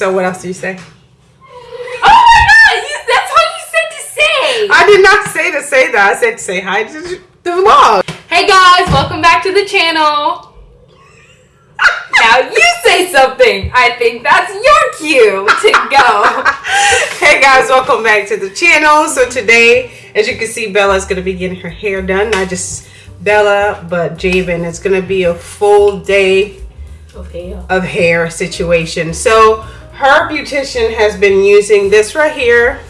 So what else do you say? Oh my god, you, that's all you said to say. I did not say to say that. I said to say hi to the vlog. Hey guys, welcome back to the channel. now you say something. I think that's your cue to go. hey guys, welcome back to the channel. So today, as you can see, Bella's gonna be getting her hair done. Not just Bella, but Javen. It's gonna be a full day of hair. of hair situation. So her beautician has been using this right here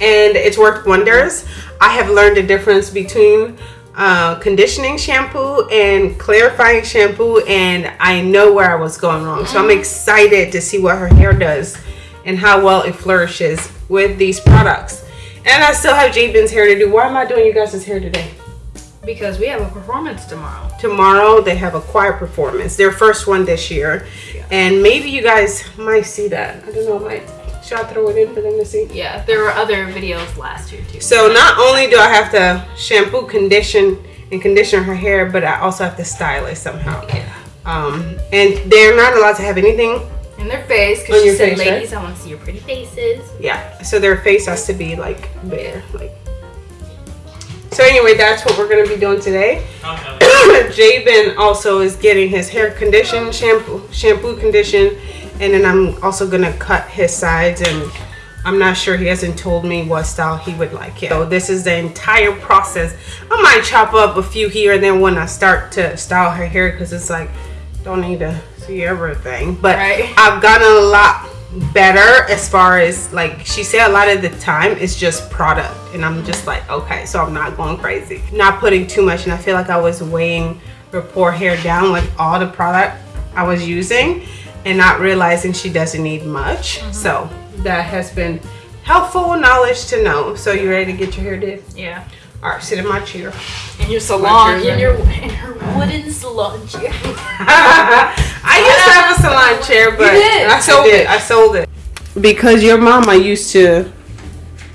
and it's worked wonders. I have learned the difference between uh, conditioning shampoo and clarifying shampoo and I know where I was going wrong. So I'm excited to see what her hair does and how well it flourishes with these products. And I still have Javen's hair to do. Why am I doing you guys' hair today? Because we have a performance tomorrow. tomorrow they have a choir performance their first one this year and maybe you guys might see that i don't know might should i throw it in for them to see Yeah, there were other videos last year too. so not only do i have to shampoo condition and condition her hair but i also have to style it somehow yeah. um and they're not allowed to have anything In their face, because she said, face, right? ladies, I want to see your pretty faces. yeah so their face has to be like bare like so anyway that's what we're going to be doing today Javen also is getting his hair condition, shampoo, shampoo condition, and then I'm also gonna cut his sides and I'm not sure he hasn't told me what style he would like it. So this is the entire process. I might chop up a few here and then when I start to style her hair because it's like don't need to see everything. But Right. I've gotten a lot better as far as like she said a lot of the time it's just product. And I'm just like okay so I'm not going crazy. Not putting too much and I feel like I was weighing her poor hair down with all the product I was using and not realizing she doesn't need much. Mm-hmm. So that has been helpful knowledge to know. So you ready to get your hair did? Yeah. All right sit in my chair In your salon, in your in her wooden salon chair. I used to have a salon chair, but did. I sold it. I sold it because your mama used to.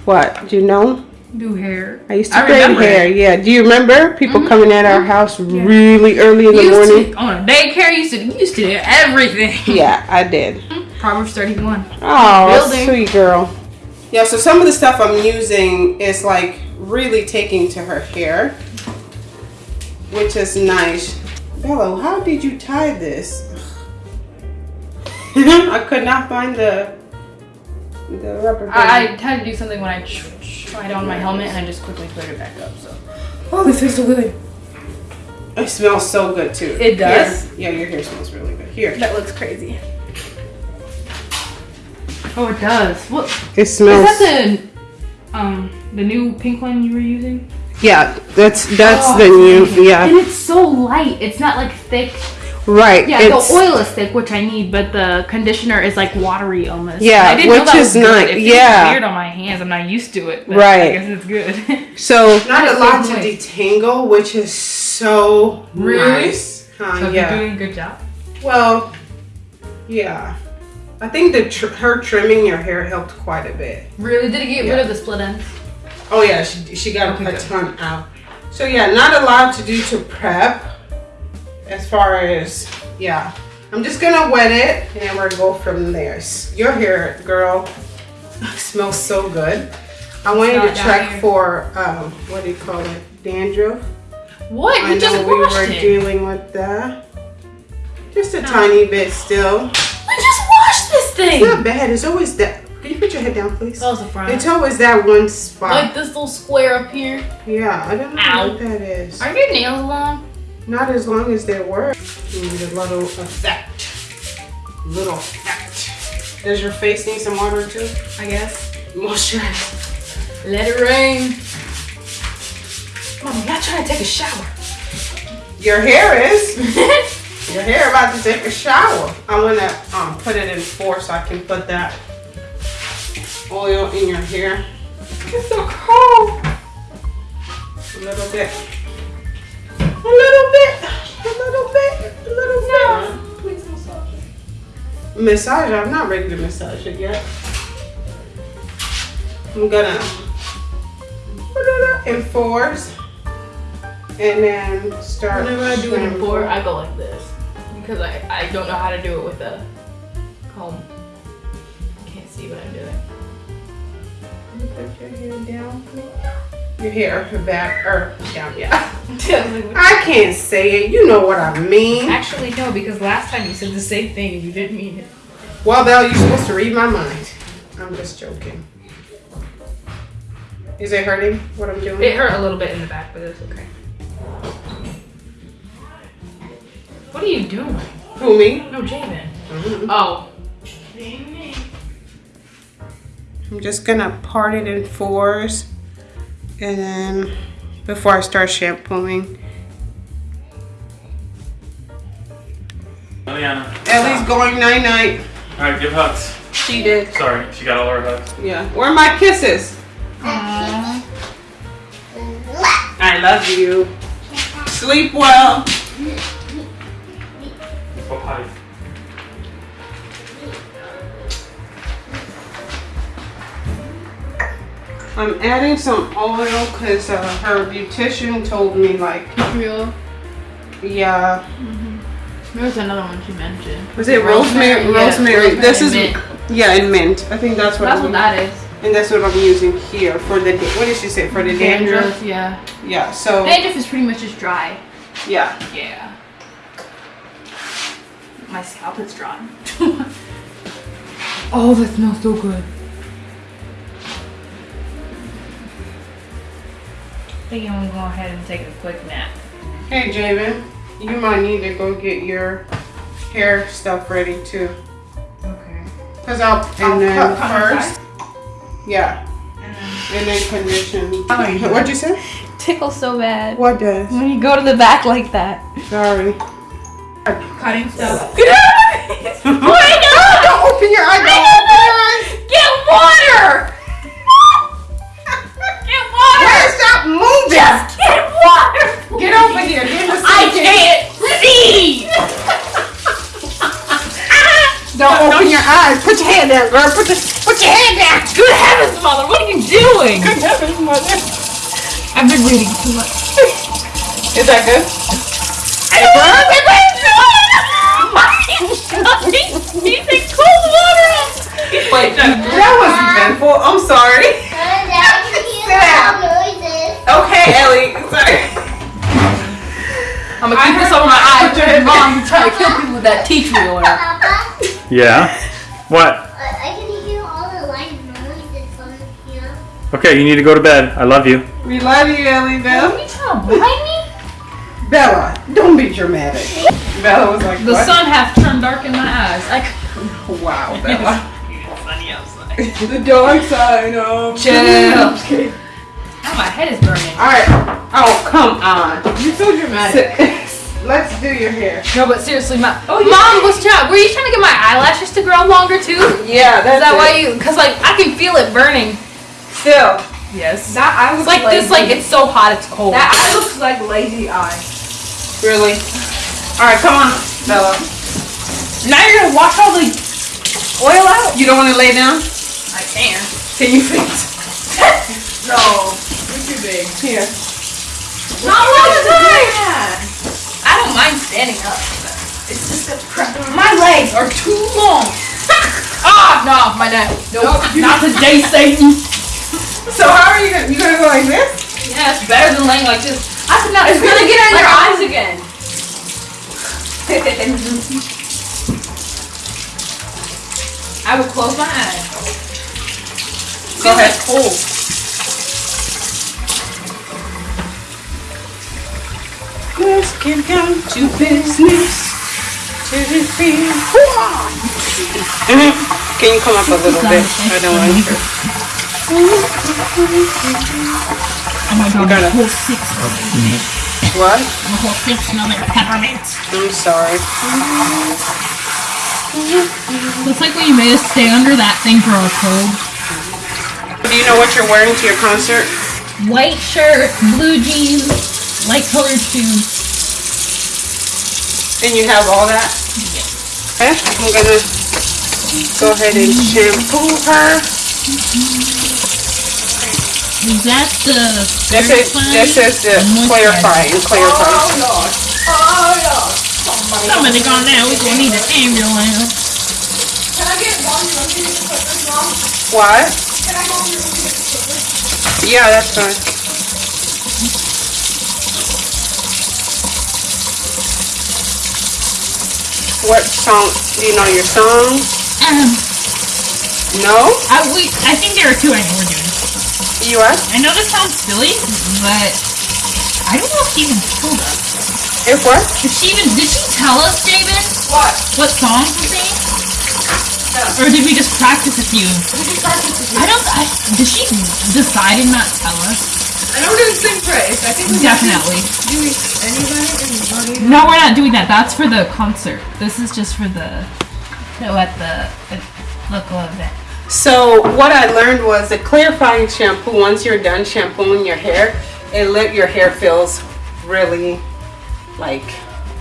What do you know? Do hair. I used to I braid hair. it. Yeah. Do you remember people mm-hmm. coming at our mm-hmm. house really early in the used morning? to, on a daycare, used to you used to do everything. Yeah, I did. Proverbs thirty one. Oh, Building. sweet girl. Yeah. So some of the stuff I'm using is like really taking to her hair, which is nice. Bella, how did you tie this? I could not find the the rubber band. I, I had to do something when I tr- tried on my helmet and I just quickly put it back up. So. Oh, this feels so good. It smells so good too. It does? Here. Yeah, your hair smells really good. Here. That looks crazy. Oh, it does. What It is smells. that? The um the new pink one you were using? yeah, that's that's Oh, the new. And Yeah, it's so light. It's not like thick. right. Yeah, it's, the oil is thick, which I need, but the conditioner is like watery almost. Yeah, I didn't know which that is was good. nice. It feels Yeah. weird on my hands. I'm not used to it. But Right. I guess it's good. So not a lot to way. detangle, which is so Really? nice. Huh, so yeah. you're doing a good job. Well, yeah. I think the tr- her trimming your hair helped quite a bit. Really? Did it get Yeah. rid of the split ends? Oh yeah, she she got Okay, a good. ton out. So yeah, not a lot to do to prep. As far as yeah, I'm just gonna wet it and we're gonna go from there. Your hair, girl, smells so good. I want you to check here. for um, what do you call it, dandruff. What? I You just know we were it. dealing with that. Just a tiny bit still. We just washed this thing. It's not bad. It's always that. Can you put your head down, please? That was the front. It's always that one spot. like this little square up here. yeah, I don't know Ow. what that is. Are your nails long? Not as long as they were. Need a little effect. Little effect. Does your face need some water too? I guess. Moisturize. Let it rain. Mom, I'm not trying to take a shower. Your hair is. Your hair about to take a shower. I wanna um, put it in four so I can put that oil in your hair. It's so cold. A little bit. A little bit. A little bit. A little bit. Please massage Massage. I'm not ready to massage it yet. I'm gonna put it in fours and then start. Whenever I do it in four, I go like this. Because I, I don't know how to do it with a home. Can't see what I'm doing. Put your hair down. Your hair, your back, or down, yeah. I can't say it. You know what I mean. Actually, no, because last time you said the same thing and you didn't mean it. Well, Belle, you're supposed to read my mind. I'm just joking. Is it hurting what I'm doing? It hurt a little bit in the back, but it's okay. What are you doing? Who, me? No, Jamin. Mhm. Oh. I'm just gonna part it in fours. And then before I start shampooing. Eliana. Ellie's going night night. Alright, give hugs. She did. Sorry, she got all her hugs. Yeah. Where are my kisses? I love you. Sleep well. I'm adding some oil because uh, her beautician told me like, Real. yeah. There was another one she mentioned. Was it rosemary? Yeah, Rosemary. this is mint. yeah, and mint. I think that's what. That's I'm, what that is. And that's what I'm using here for the. What did she say for the dandruff? yeah. Yeah. So Dandruff is pretty much just dry. yeah. Yeah. My scalp is dry. oh, that smells so good. Think I'm gonna go ahead and take a quick nap. Hey, Javen, you might need to go get your hair stuff ready too. Okay. Cause I'll, and then cut on the first, yeah, And then and then condition. How are you doing? What'd you say? tickles so bad What does? when you go to the back like that. Sorry. Cutting stuff. Don't open your eyes. Don't open your eyes. Get water! Where's that moving? Just get water! Get over here. Get in the I can't see! Don't open your eyes. Put your hand down, girl. Put your put your hand down. Good heavens, mother, what are you doing? Good heavens, mother. I've been reading too much. Is that good? He's in cold water! Wait, that was eventful. I'm sorry. Okay, Ellie. Sorry. I'm gonna keep this over my eyes. Your mom you trying to kill people with that tea tree oil. Yeah? What? I can hear all the loud noises from here. Okay, you need to go to bed. I love you. We love you, Ellie Bell. you trying to blind me? Bella, don't be dramatic. Bella was like, The what? sun half turned dark in my eyes. I c- Wow, Bella. funny outside. the dark side of Chill. Now my head is burning. Alright. Oh, come on. You're so dramatic. Let's do your hair. No, but seriously, my oh, mom was trying. Were you trying to get my eyelashes to grow longer too? Yeah, that's that it. why you? Cause like I can feel it burning. Still. Yes. That eye It's looks like this. Like it's so hot. It's cold. that eye looks like lazy eye. Really? Alright, come on, Bella. now you're gonna wash all the oil out. You don't want to lay down? I can. Can you fit? No, you're too big. Here. Not all the time. I don't mind standing up. It's just that my legs are too long. ah, no, my neck. Nope, not today, Satan. So how are you gonna, you gonna go like this? Yeah, it's better than laying like this. I said, no, it's gonna get on your eyes again. I will close my eyes. Go ahead. Cold. Let's get down to business. To the field. Can you come up a little bit? I don't want to. Oh my god, gotta- whole six. What? The whole six smell like peppermint. I'm sorry. Looks like when you made us stay under that thing for our cold. Do you know what you're wearing to your concert? White shirt, blue jeans, light colored shoes. And you have all that? Yes. Okay. I'm gonna go ahead and shampoo her. Is that the This is this is the clarifying, clarifying. Somebody gone down, we gonna need an ambulance. What? Yeah, that's fine. What song? Do you know your song? Um, No? I, we, I think there are two I know we're doing. U.S. I know this sounds silly, but I don't know if she even told us. If what? Did she even, did she tell us, David, What? what songs to sing? Or did we just practice a few? I don't, I, did she decide and not tell us? I know we didn't sing praise. I think we Definitely. Do we anybody and not even- No, we're not doing that. That's for the concert. This is just for the, no, at the, at uh, local event. So what I learned was the clarifying shampoo. Once you're done shampooing your hair, it let your hair feels really like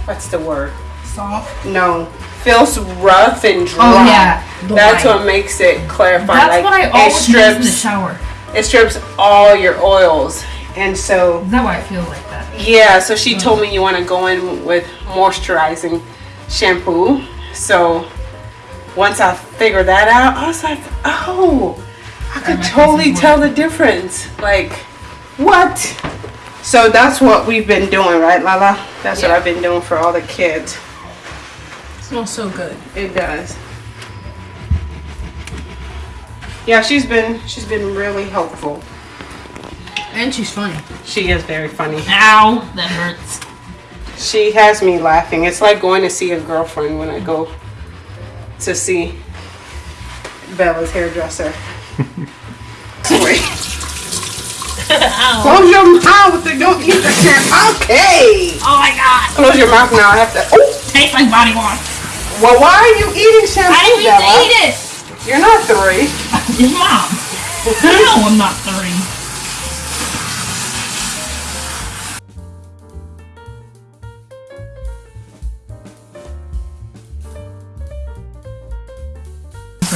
what's the word? Soft. No, feels rough and oh, dry. Oh, yeah, That's dry. what makes it clarify. That's like what I it always use in the shower. It strips all your oils, and so Is that why I feel like that? yeah. So she oh. told me you want to go in with moisturizing shampoo. So once I figured that out, I was like, oh, I could totally tell the difference. Like, what? So that's what we've been doing, right, Lala? That's what I've been doing for all the kids. smells so good. It does. Yeah, she's been she's been really helpful. And she's funny. She is very funny. Ow, that hurts. She has me laughing. It's like going to see a girlfriend when I go to see Bella's hairdresser. Close your mouth and don't eat the shit. Okay. Oh my god. Close your mouth now. I have to. Oh. Tastes like body wash. Well, why are you eating shampoo, I didn't Bella? eat it. You're not three. Mom. no, I'm not three.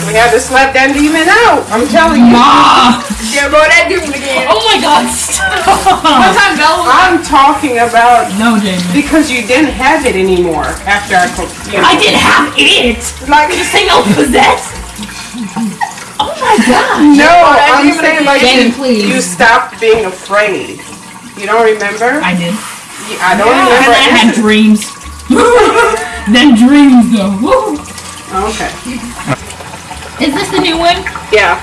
We had to slap that demon out. I'm telling you. Ma. Yeah, bro, that demon again. Oh my god, stop. One time Bella I'm talking about No, Jamie. because you didn't have it anymore after I cooked. You know, I didn't have it. like This thing all possessed. Oh my god. no, I'm demon saying like Jamie, you, please. you stopped being afraid. You don't remember? I did. You- I don't And remember. I had dreams. then dreams though. Woo. Okay. Is this the new one? Yeah.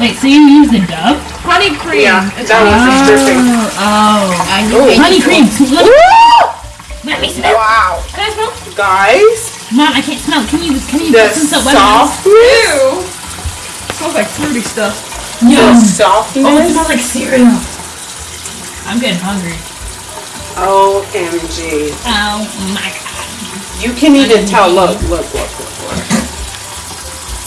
Wait, so you use the dove? honey cream. Yeah. It's That was the stripping. Oh, oh, I Ooh. honey cream. Let me, let me smell. Wow. Can I smell? Guys, Mom, I can't smell. Can you? Can you the put some soap? Let me smell. softness. Ew. Smells like fruity stuff. The Yum. Oh, it smells like cereal. I'm getting hungry. OMG. Oh my god. You can even tell. Look, look, look, look, look.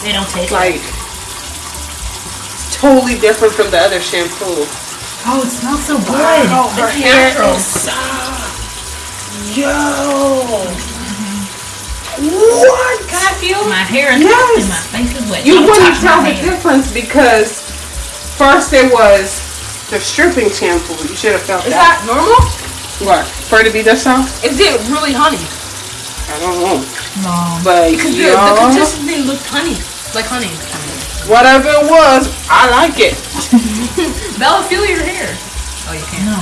They don't taste Like, it's totally different from the other shampoo. Oh, it smells so good. Wow, her It's hair natural. is soft. Yo. What? Can I feel my hair is Yes. soft and my face is wet. You Don't wouldn't tell the hair. difference because first it was the stripping shampoo. You should have felt Is that. that normal? What? For it to be this soft? Is it really honey? I don't know. No. But Because the, the yo, consistency looked honey. Like honey. whatever it was, I like it. Bella, feel your hair. Oh, you can't. No.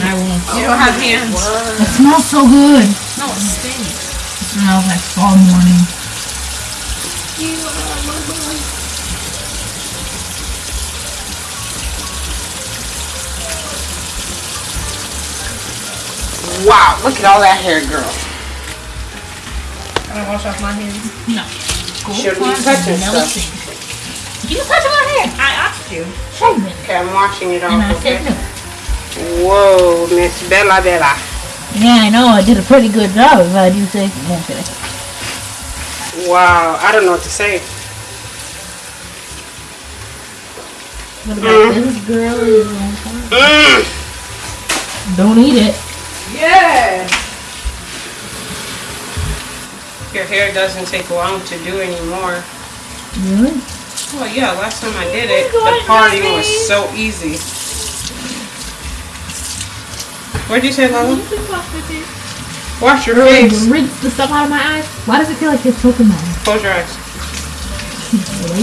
I won't. You don't have hands. It smells so good. No, it stinks. It smells like fall morning. Wow, look at all that hair, girl. Can I wash off my hands? No. Go Shouldn't be find touching stuff. You touching my hair. I asked you. Shame it. Okay, I'm washing it And I off. said Okay. no. Whoa, Miss Bella Bella. Yeah, I know. I did a pretty good job if I do say. No, kidding. Wow, I don't know what to say. What about this girl? Mm. Don't eat it. Yeah. Your hair doesn't take long to do anymore. Really? Well, yeah, last time I did it, Oh the party was so easy. What'd you say, Lala? Wash your face. Rinse the stuff out of my eyes. Why does it feel like you're choking my eyes? Close your eyes.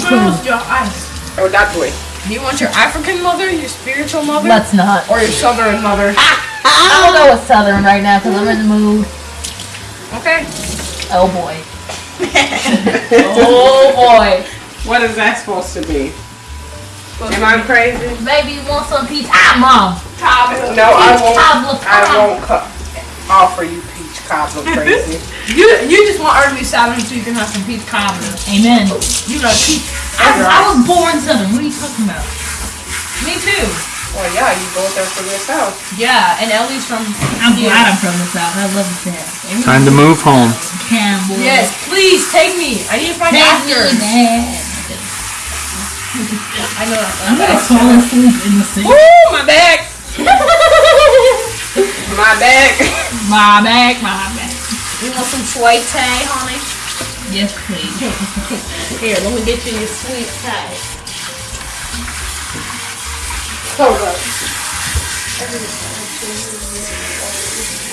Close your eyes? Oh, that way. Do you want your African mother, your spiritual mother, Let's not. or your southern mother? Ah, I'm gonna go with Southern right now because I'm in the mood. Okay. Oh boy. oh boy. What is that supposed to be? Am I crazy? Baby, you want some peach? Ah, mom. No, I Peach won't. cobbler. I won't cu- offer you peach cobbler crazy. You you just want her to be southern so you can have some peach cobbler. Amen. You know peach. I, I was born Southern. What are you talking about? Me too. well, yeah, you go there for yourself. Yeah, and Ellie's from. I'm glad I'm from the South. I love the South. Time to move home. Campbell. Yes, please take me. I need to find Take actors. I know I'm gonna fall asleep in the sink. Woo, my back. My back. My back, my back. You want some sweet tea, honey? Yes, please. Here, let me get you your sweet tea. Hold up.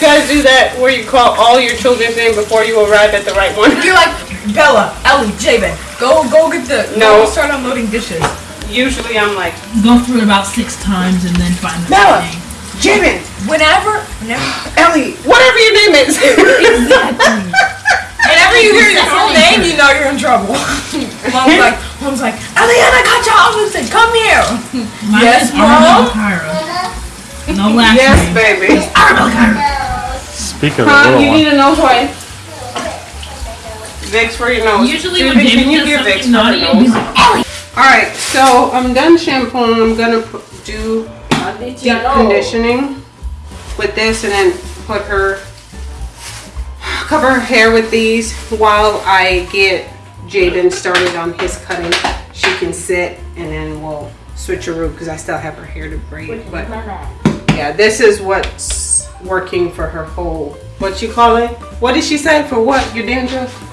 You guys do that where you call all your children's name before you arrive at the right one. You're like Bella, Ellie, Javen. Go, go get the. No. Go start unloading dishes. Usually I'm like, Go through it about six times and then find the Bella. right name. Jamin, Whenever, whenever, Ellie, whatever your name is. Exactly. whenever you hear your own name, you know you're in trouble. Mom's like, Mom's like, Eliana Kachalison, come here. Mine Yes, is Arnold Mom? Cairo. No last yes, name. baby. Speak of the Huh? little You one. need a nose wipe. Vicks for your nose. Usually when Can you does give Vicks something for her naughty, nose? Alright, so I'm done shampooing. I'm gonna do deep conditioning with this and then put her, cover her hair with these while I get Jaden started on his cutting. She can sit and then we'll switch her room because I still have her hair to braid. But yeah, this is what's working for her whole, what you call it? What did she say for what? Your dandruff?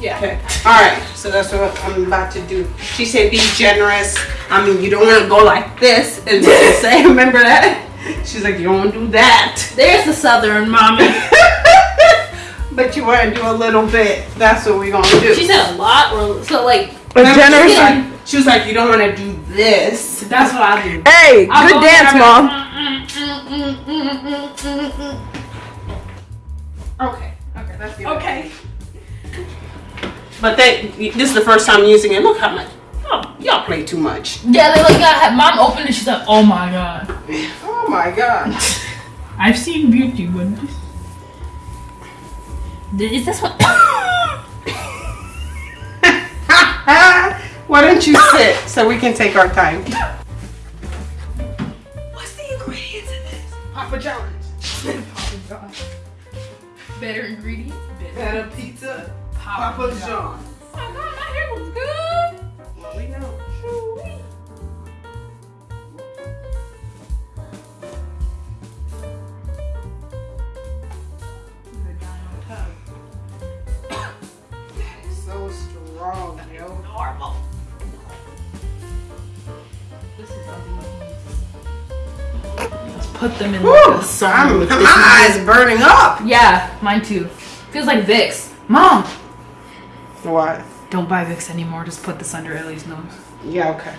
Yeah. Okay. All right. So that's what I'm about to do. She said, "Be generous." I mean, you don't want to go like this and just say, "Remember that?" She's like, "You don't want to do that." There's the Southern mommy. but you want to do a little bit. That's what we're gonna do. She said a lot, or so like. Remember, She was, like, she was like, "You don't want to do this." That's what I do. Hey, I'll good go dance, there, mom. Okay. Okay. That's good. Okay. But they, this is the first time using it. Look how much. Oh, y'all play too much. Yeah, they like got had mom opened it. She's like, oh my god. Oh my god. I've seen beauty, but this. Is this what? Why don't you sit so we can take our time? This? Papa John's. Better ingredients. Better. Better pizza. Papa Papa John's. John's. Oh my god, my hair looks good. Well, we know. So strong, yo. Normal. Let's put them in Woo! like a with my eyes burning up. Yeah, mine too. Feels like Vicks. Mom, What? don't buy Vicks anymore. Just put this under Ellie's nose. Yeah, okay.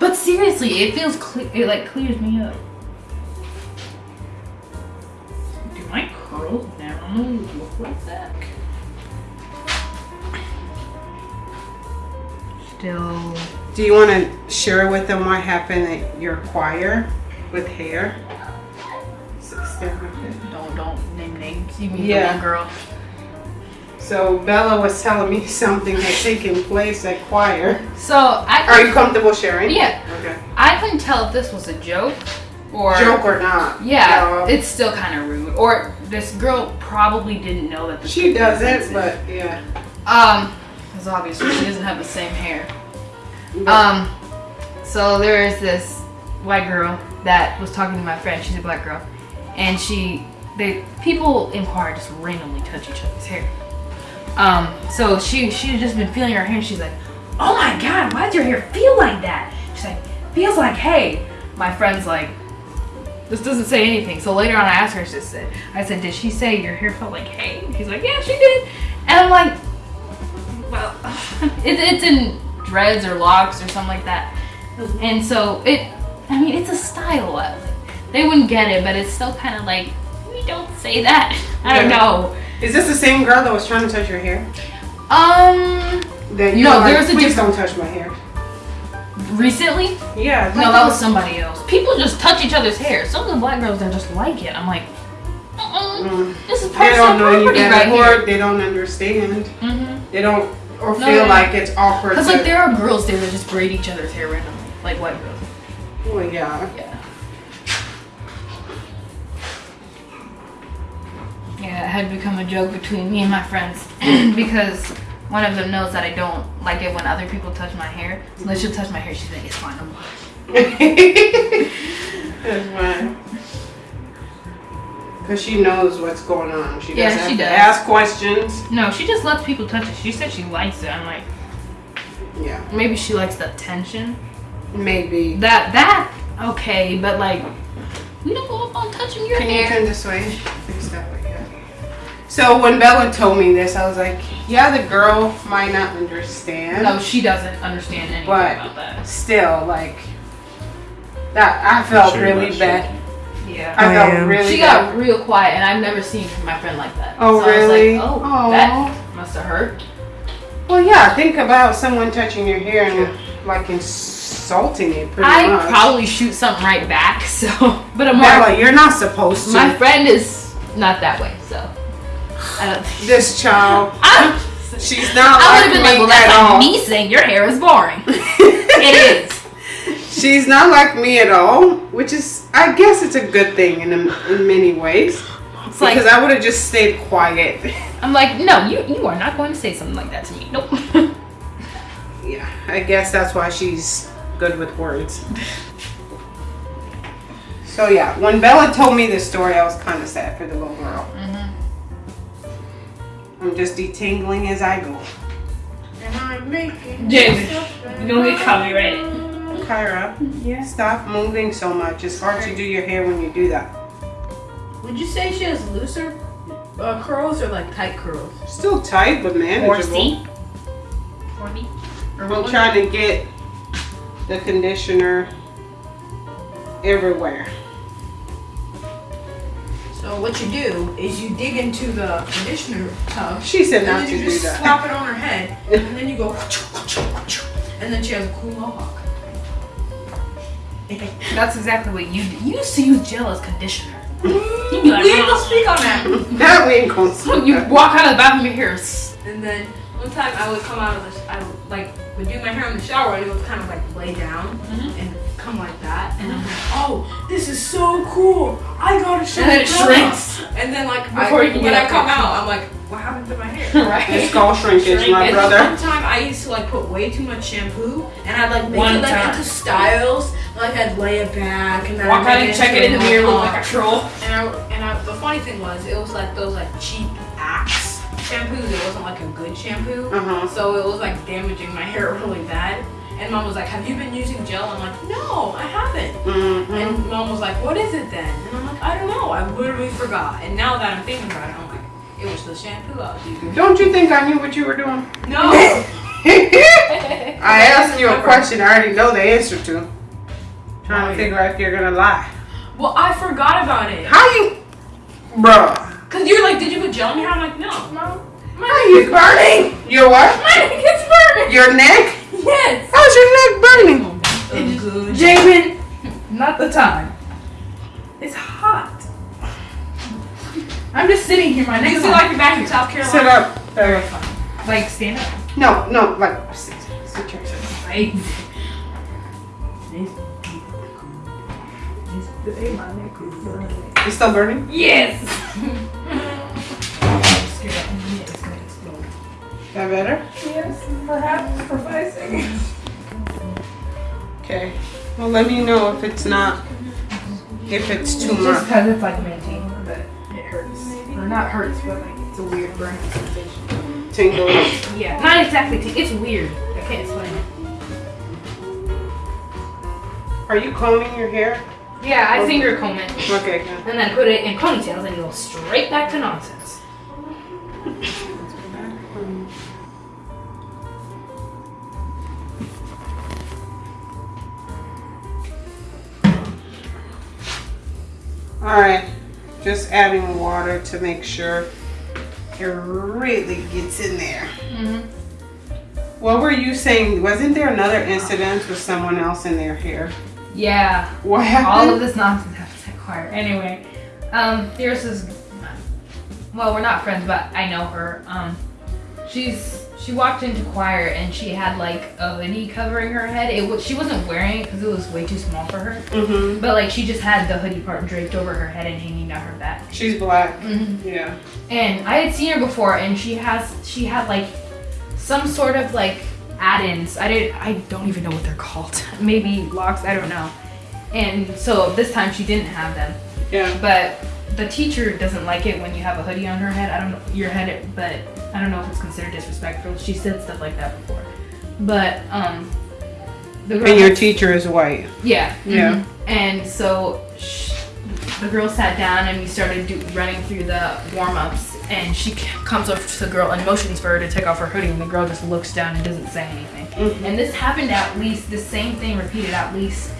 But seriously, it feels clear. It like clears me up. Do my curls now look like that? Still. Do you want to share with them what happened at your choir with hair? Step with it. Don't don't name names. You mean Yeah. girl? So Bella was telling me something had taken place at choir. So I. Are you comfortable sharing? Yeah, Okay. I couldn't tell if this was a joke or. Joke or not? Yeah, No. it's still kind of rude. Or this girl probably didn't know that. This she doesn't, but yeah. Um, because obviously she doesn't have the same hair. But- Um, so there is this white girl that was talking to my friend. She's a black girl, and she, they people in choir just randomly touch each other's hair. Um, so she she had just been feeling her hair. and She's like, "Oh my god, why does your hair feel like that?" She's like, "Feels like hey My friend's like, "This doesn't say anything." So later on, I asked her. She said, "I said, did she say your hair felt like hay?" She's like, "Yeah, she did." And I'm like, well, it, it's in dreads or locks or something like that. And so it, I mean, it's a style. uh, They wouldn't get it, but it's still kind of like, we don't say that. I don't know. Is this the same girl that was trying to touch your hair? Um, That you No, like, there's a please different- don't touch my hair. recently? Yeah. No, that was somebody else. People just touch each other's hair. Some of the black girls that just like it. I'm like, uh-uh, Mm. this is They personal don't know any property right or here. they don't understand. Mm-hmm. They don't, or No, feel no. like it's awkward. Because like there are girls there that just braid each other's hair randomly, like white girls. Well, yeah. Yeah. Yeah, it had become a joke between me and my friends because one of them knows that I don't like it when other people touch my hair. So then she'll touch my hair. She's like, "It's fine, I'm fine." That's fine. Cause she knows what's going on. She Yeah, doesn't she have to does. ask questions. No, she just lets people touch it. She said she likes it. I'm like, Yeah, maybe she likes the attention. maybe. That that okay, but like, we don't go up on touching your Can you hair. turn this way? Fix that way, yeah. So when Bella told me this, I was like, yeah, the girl might not understand. No, she doesn't understand anything What? about that. Still, like, that I felt Sure, really that's bad. Yeah. I felt am. really She bad. got real quiet, and I've never seen my friend like that. Oh, so really? I was like, oh, Aw. that must have hurt. Well, yeah, think about someone touching your hair and like insulting it pretty I much. probably shoot something right back. So, but I'm Bella, like, you're not supposed to. my friend is not that way. So, I don't. Uh, this child, I, she's not I would like have been me like, well, that's at like all. me saying your hair is boring. it is. She's not like me at all, which is, I guess, it's a good thing in, a, in many ways. It's like because I would have just stayed quiet. I'm like, no, you you are not going to say something like that to me. Nope. Yeah, I guess that's why she's good with words. So yeah, when Bella told me this story, I was kind of sad for the little girl. Mm-hmm. I'm just detangling as I go. And I'm making Jamie, you don't get copyrighted. Kyra, yeah. stop moving so much. It's hard to do your hair when you do that. Would you say she has looser uh, curls or like tight curls? Still tight, but manageable. Horsey. Horsey. Or what I'm trying to get the conditioner everywhere. So what you do is you dig into the conditioner tub. She said And not then to you just that. slap it on her head, and then you go, and then she has a cool mohawk. That's exactly what you do. You used to use gel as conditioner. we You'd be like, ain't gonna speak on that. That we ain't gonna see You walk out of the bathroom, your hair is And then one time I would come out of the, sh- I would, like would do my hair in the shower, and it would kind of like lay down Mm-hmm. and come like that, and I'm like, oh, this is so cool. I gotta show And then it Grandma." shrinks. And then like Before I, you can when get I come there. out, I'm like, what happened to my hair? right. It's skull shrinkage, my And brother. One time I used to like put way too much shampoo, and I'd like make One it like time. into styles. Like I'd lay it back, and then Walk I'd out and check it in the mirror, look like a troll. And I, and I, the funny thing was, it was like those like cheap Axe shampoos. It wasn't like a good shampoo, Uh huh. so it was like damaging my hair really bad. And mom was like, "Have you been using gel?" I'm like, "No, I haven't." Mm-hmm. And mom was like, "What is it then?" And I'm like, "I don't know. I literally forgot." And now that I'm thinking about it, I'm like, "It was the shampoo I was using." Don't you think I knew what you were doing? No. I asked you a question I already know the answer to. Trying Oh, to figure out if you're gonna lie. well, I forgot about it. How you, bruh? Cause you're like, "Did you put gel in your hair?" I'm like, "No, no." My Are you burning? Your what? my neck is burning. Your neck? Yes. How's your neck burning? It's good. Jamin, not the time. It's hot. I'm just sitting here. My neck You is feel like you're back in South Carolina. Sit up. There. Like stand up. No, no, like sit, sit your Right. You still burning? Yes. That better? Yes, perhaps for five seconds. Okay. Well, let me know if it's not, if it's too Just much. because it's like minty, but it hurts. Or not hurts, but like it's a weird burning sensation. Tingles. Yeah. Not exactly. T- it's weird. I can't explain it. Are you combing your hair? Yeah, I oh. finger comb it Okay, good. and then put it in ponytails and go straight back to nonsense. All right, just adding water to make sure it really gets in there. Mhm. What were you saying? Wasn't there another incident with someone else in their hair? Yeah, What happened? all of this nonsense happens at choir. Anyway, um, there's this. Well, we're not friends, but I know her. Um, she's she walked into choir and she had like a hoodie covering her head. It was she wasn't wearing it because it was way too small for her. Mm-hmm. But like she just had the hoodie part draped over her head and hanging down her back. She's black. Mm-hmm. Yeah. And I had seen her before, and she has she had like some sort of like add-ins. I did I don't even know what they're called. Maybe locks. I don't know. And so this time she didn't have them. Yeah. But the teacher doesn't like it when you have a hoodie on her head. I don't know your head, but I don't know if it's considered disrespectful. She said stuff like that before. But um, the girl And your teacher is white. yeah. Yeah. mhm. And so sh- the girl sat down and we started do- running through the warm ups. And she comes up to the girl and motions for her to take off her hoodie. And the girl just looks down and doesn't say anything. Mhm. And this happened at least, the same thing repeated at least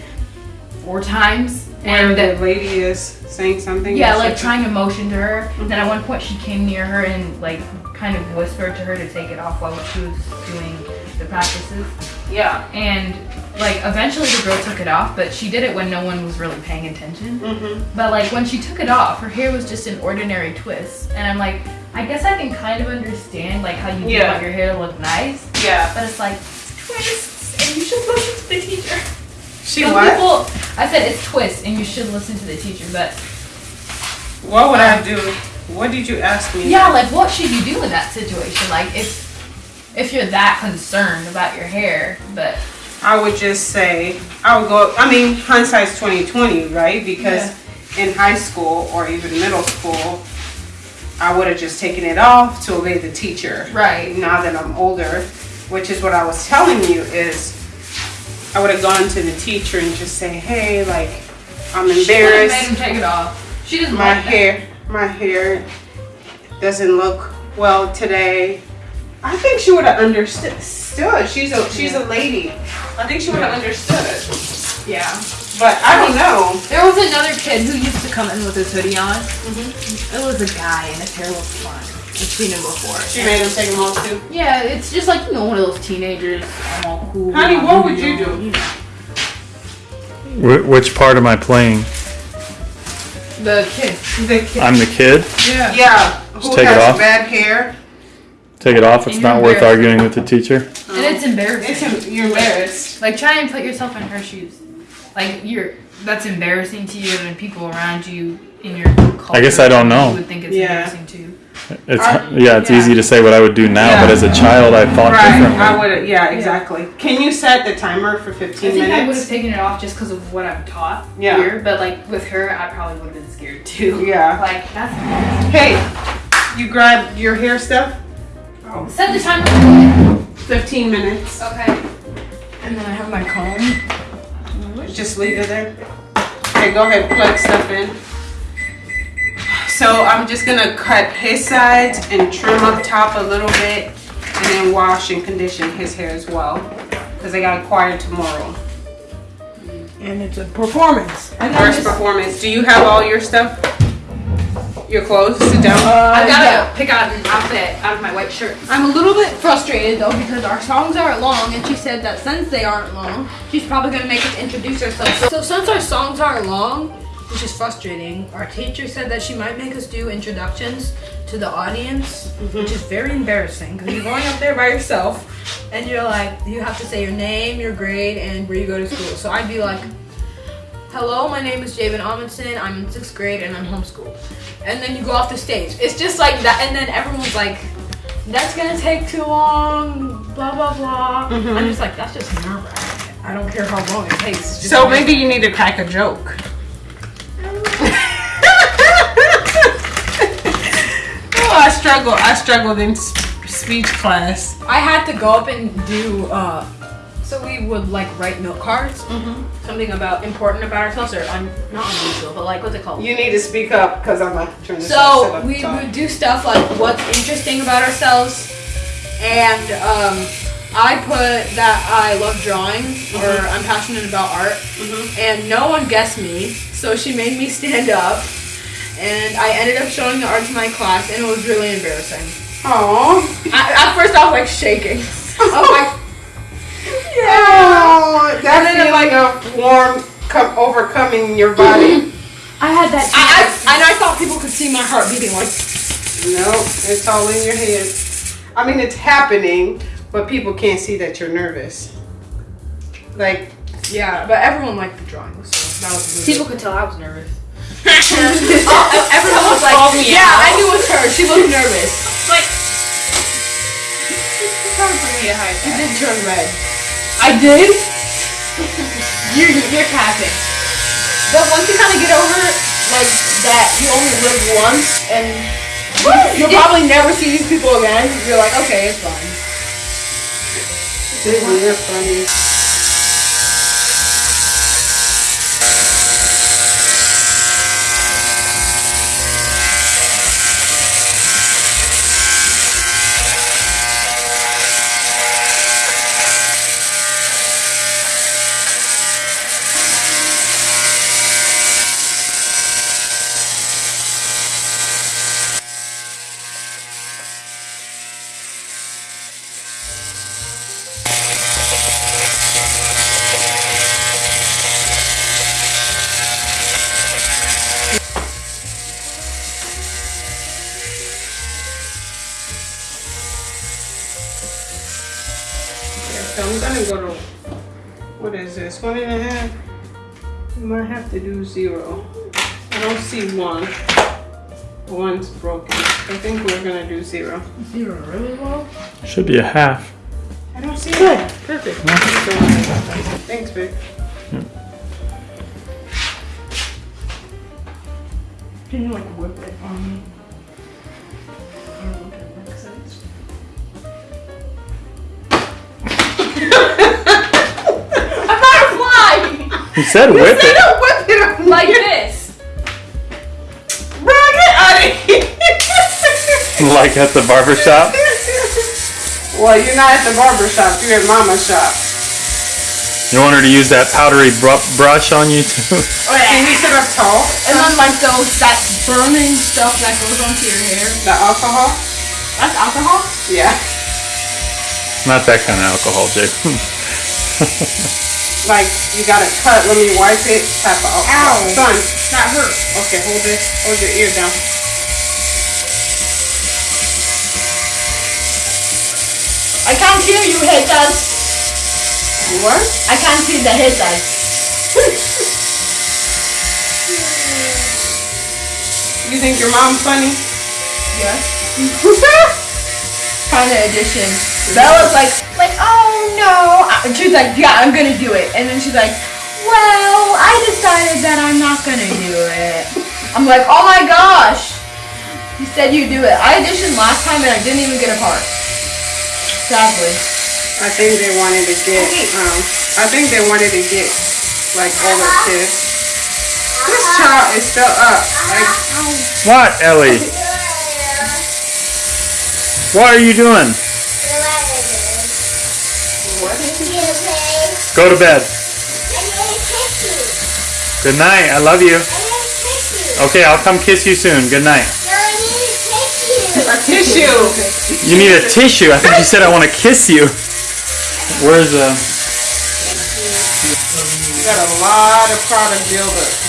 four times. Where And the lady is saying something. yeah, like trying to motion to her. Then at one point she came near her and like kind of whispered to her to take it off while she was doing the practices. Yeah. And like eventually the girl took it off, but she did it when no one was really paying attention. Mm-hmm. But like when she took it off, her hair was just an ordinary twist. And I'm like, I guess I can kind of understand like how you Yeah. want your hair to look nice, Yeah. but it's like twists, and you should listen to the teacher. She Some what? people, I said it's twists, and you should listen to the teacher, but What would I do? What did you ask me? Yeah, like what should you do in that situation? Like if if you're that concerned about your hair, but I would just say I would go. I mean, hindsight's twenty twenty, right? Because in high school or even middle school, I would have just taken it off to obey the teacher. right. Now that I'm older, which is what I was telling you, is I would have gone to the teacher and just say, "Hey, like I'm embarrassed. She made him take it off. She doesn't My like that. hair, my hair doesn't look well today." I think she would have understood. She's a she's a lady. I think she would have understood. Yeah. But I don't know. There was another kid who used to come in with his hoodie on. Mm-hmm. It was a guy, and his hair looked fun. I've seen him before. She made him take them off too. Yeah, it's just like you know one of those teenagers. I'm all cool. Honey, I'm what would you on, do? know. Which part am I playing? The kid. The kid. I'm the kid. Yeah. Yeah. Who take it has off. bad hair? Take it off. It's And not worth arguing with the teacher. And it's embarrassing. It's you're embarrassed. Like try and put yourself in her shoes. Like you're that's embarrassing to you and people around you in your culture. I guess I don't know. You would think it's Yeah. embarrassing too. It's I- yeah. It's yeah. easy to say what I would do now, but as a child, I thought Right. differently. I would. Yeah. Exactly. Can you set the timer for fifteen I 15 think I would have taken it off just because of what I'm taught Yeah. here, but like with her, I probably would have been scared too. Yeah. Like that's Hey, you grab your hair stuff. Oh. set the timer. 15 minutes. Okay. And then I have my comb. Just leave it there. Okay, go ahead, plug stuff in. So I'm just gonna cut his sides and trim up top a little bit and then wash and condition his hair as well. Cause I got a choir tomorrow. And it's a performance. First performance. Do you have all your stuff? Your clothes? Sit down. Uh, I gotta pick out an outfit out of my white shirt. I'm a little bit frustrated though because our songs aren't long, and she said that since they aren't long, she's probably gonna make us introduce ourselves. So since our songs aren't long, which is frustrating, our teacher said that she might make us do introductions to the audience, mm-hmm. which is very embarrassing because you're going up there by yourself, and you're like, you have to say your name, your grade, and where you go to school. So I'd be like. Hello, my name is Javen Amundsen. I'm in sixth grade and I'm homeschooled. And then you go off the stage. It's just like that, and then everyone's like, that's gonna take too long, blah blah blah. Mm-hmm. I'm just like, that's just nerve wracking. I don't care how long it takes. So maybe you need to crack a joke. I struggle. I struggled in speech class. I had to go up and do. uh So we would like write note cards, something about important about ourselves, or un- not unusual, but like what's it called? You need to speak up because I'm gonna turn this set So we top. would do stuff like what's interesting about ourselves, and um, I put that I love drawing or I'm passionate about art, and no one guessed me. So she made me stand up and I ended up showing the art to my class, and it was really embarrassing. Oh. I, at first, I was like shaking. I was like, Oh, that And then I'm feeling of warm co- overcoming your body. I had that. I, I, and I thought people could see my heart beating like. no, it's all in your head. I mean, it's happening, but people can't see that you're nervous. Like, Yeah, but everyone liked the drawing, so that was really People could tell I was nervous. Oh, everyone was like, me yeah, out. I knew it was her. She looked nervous. Like. Trying for me to hide You that. did turn red. I did. You're you're capping. But once you kind of get over like that, you only live once, and you'll probably never see these people again. You're like, okay, it's fine. Disney, you're funny. So I'm gonna go to, what is this, one and a half? You might have to do zero. I don't see one. One's broken. I think we're gonna do zero. You're really low. Should be a half. I don't see it. Perfect. Thanks, babe. Hmm. Can you like whip it on me? Fly. He said whip it. Don't whip it Like this. Bro, get out of here. Like at the barber shop. Well, you're not at the barber shop. You're at mama's shop. You want her to use that powdery br- brush on you too? oh Can you sit up tall? And then like those that burning stuff that goes onto your hair. The alcohol? That's alcohol. Yeah. Not that kind of alcohol, Jake. Like, you got it cut. Let me wipe it. Tap it off. Ow. Son. That hurt. Okay, hold it. Hold your ear down. I can't hear you, haters. What? I can't see the haters. You think your mom's funny? Yes. kind of edition. Bella's like, like, oh no. And she's like, yeah, I'm gonna do it. And then she's like, well, I decided that I'm not gonna do it. I'm like, oh my gosh. You said you do it. I auditioned last time and I didn't even get a part. Sadly. I think they wanted to get, um, I think they wanted to get, like, older kids. This child is still up. Like, what, Ellie? What are you doing? Go to bed. Good night. I love you. Okay, I'll come kiss you soon. Good night. a tissue. You need a tissue. I think you said I want to kiss you. Where's the? You got a lot of product buildup.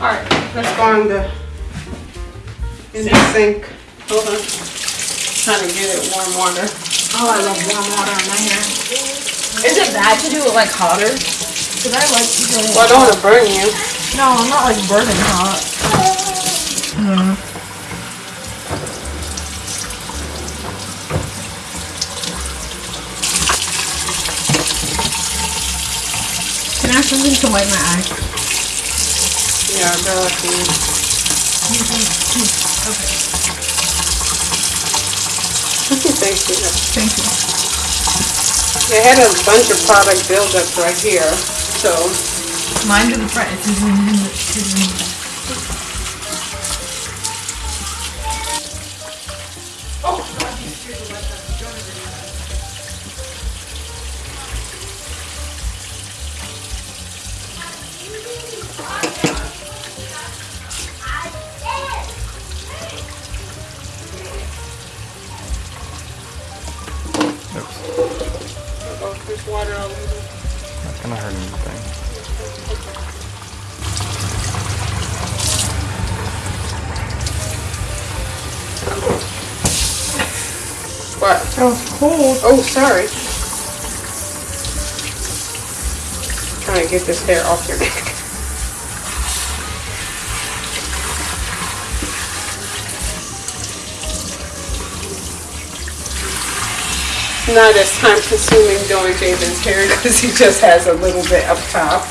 Alright, let's go on the in the sink. Hold on. Trying to get it warm water. Oh, I love warm water on my hair. Is it bad to do it like hotter? Cause I like doing Well, I don't want to burn you. No, I'm not like burning hot. Can I have something to wipe my eye? Yeah, Bella, can Thank you. Thank you. They had a bunch of product buildup right here, so Mine's in the front. It's in the, it's in the sorry. Trying to get this hair off your neck. Not as time consuming doing Javen's hair because he just has a little bit up top.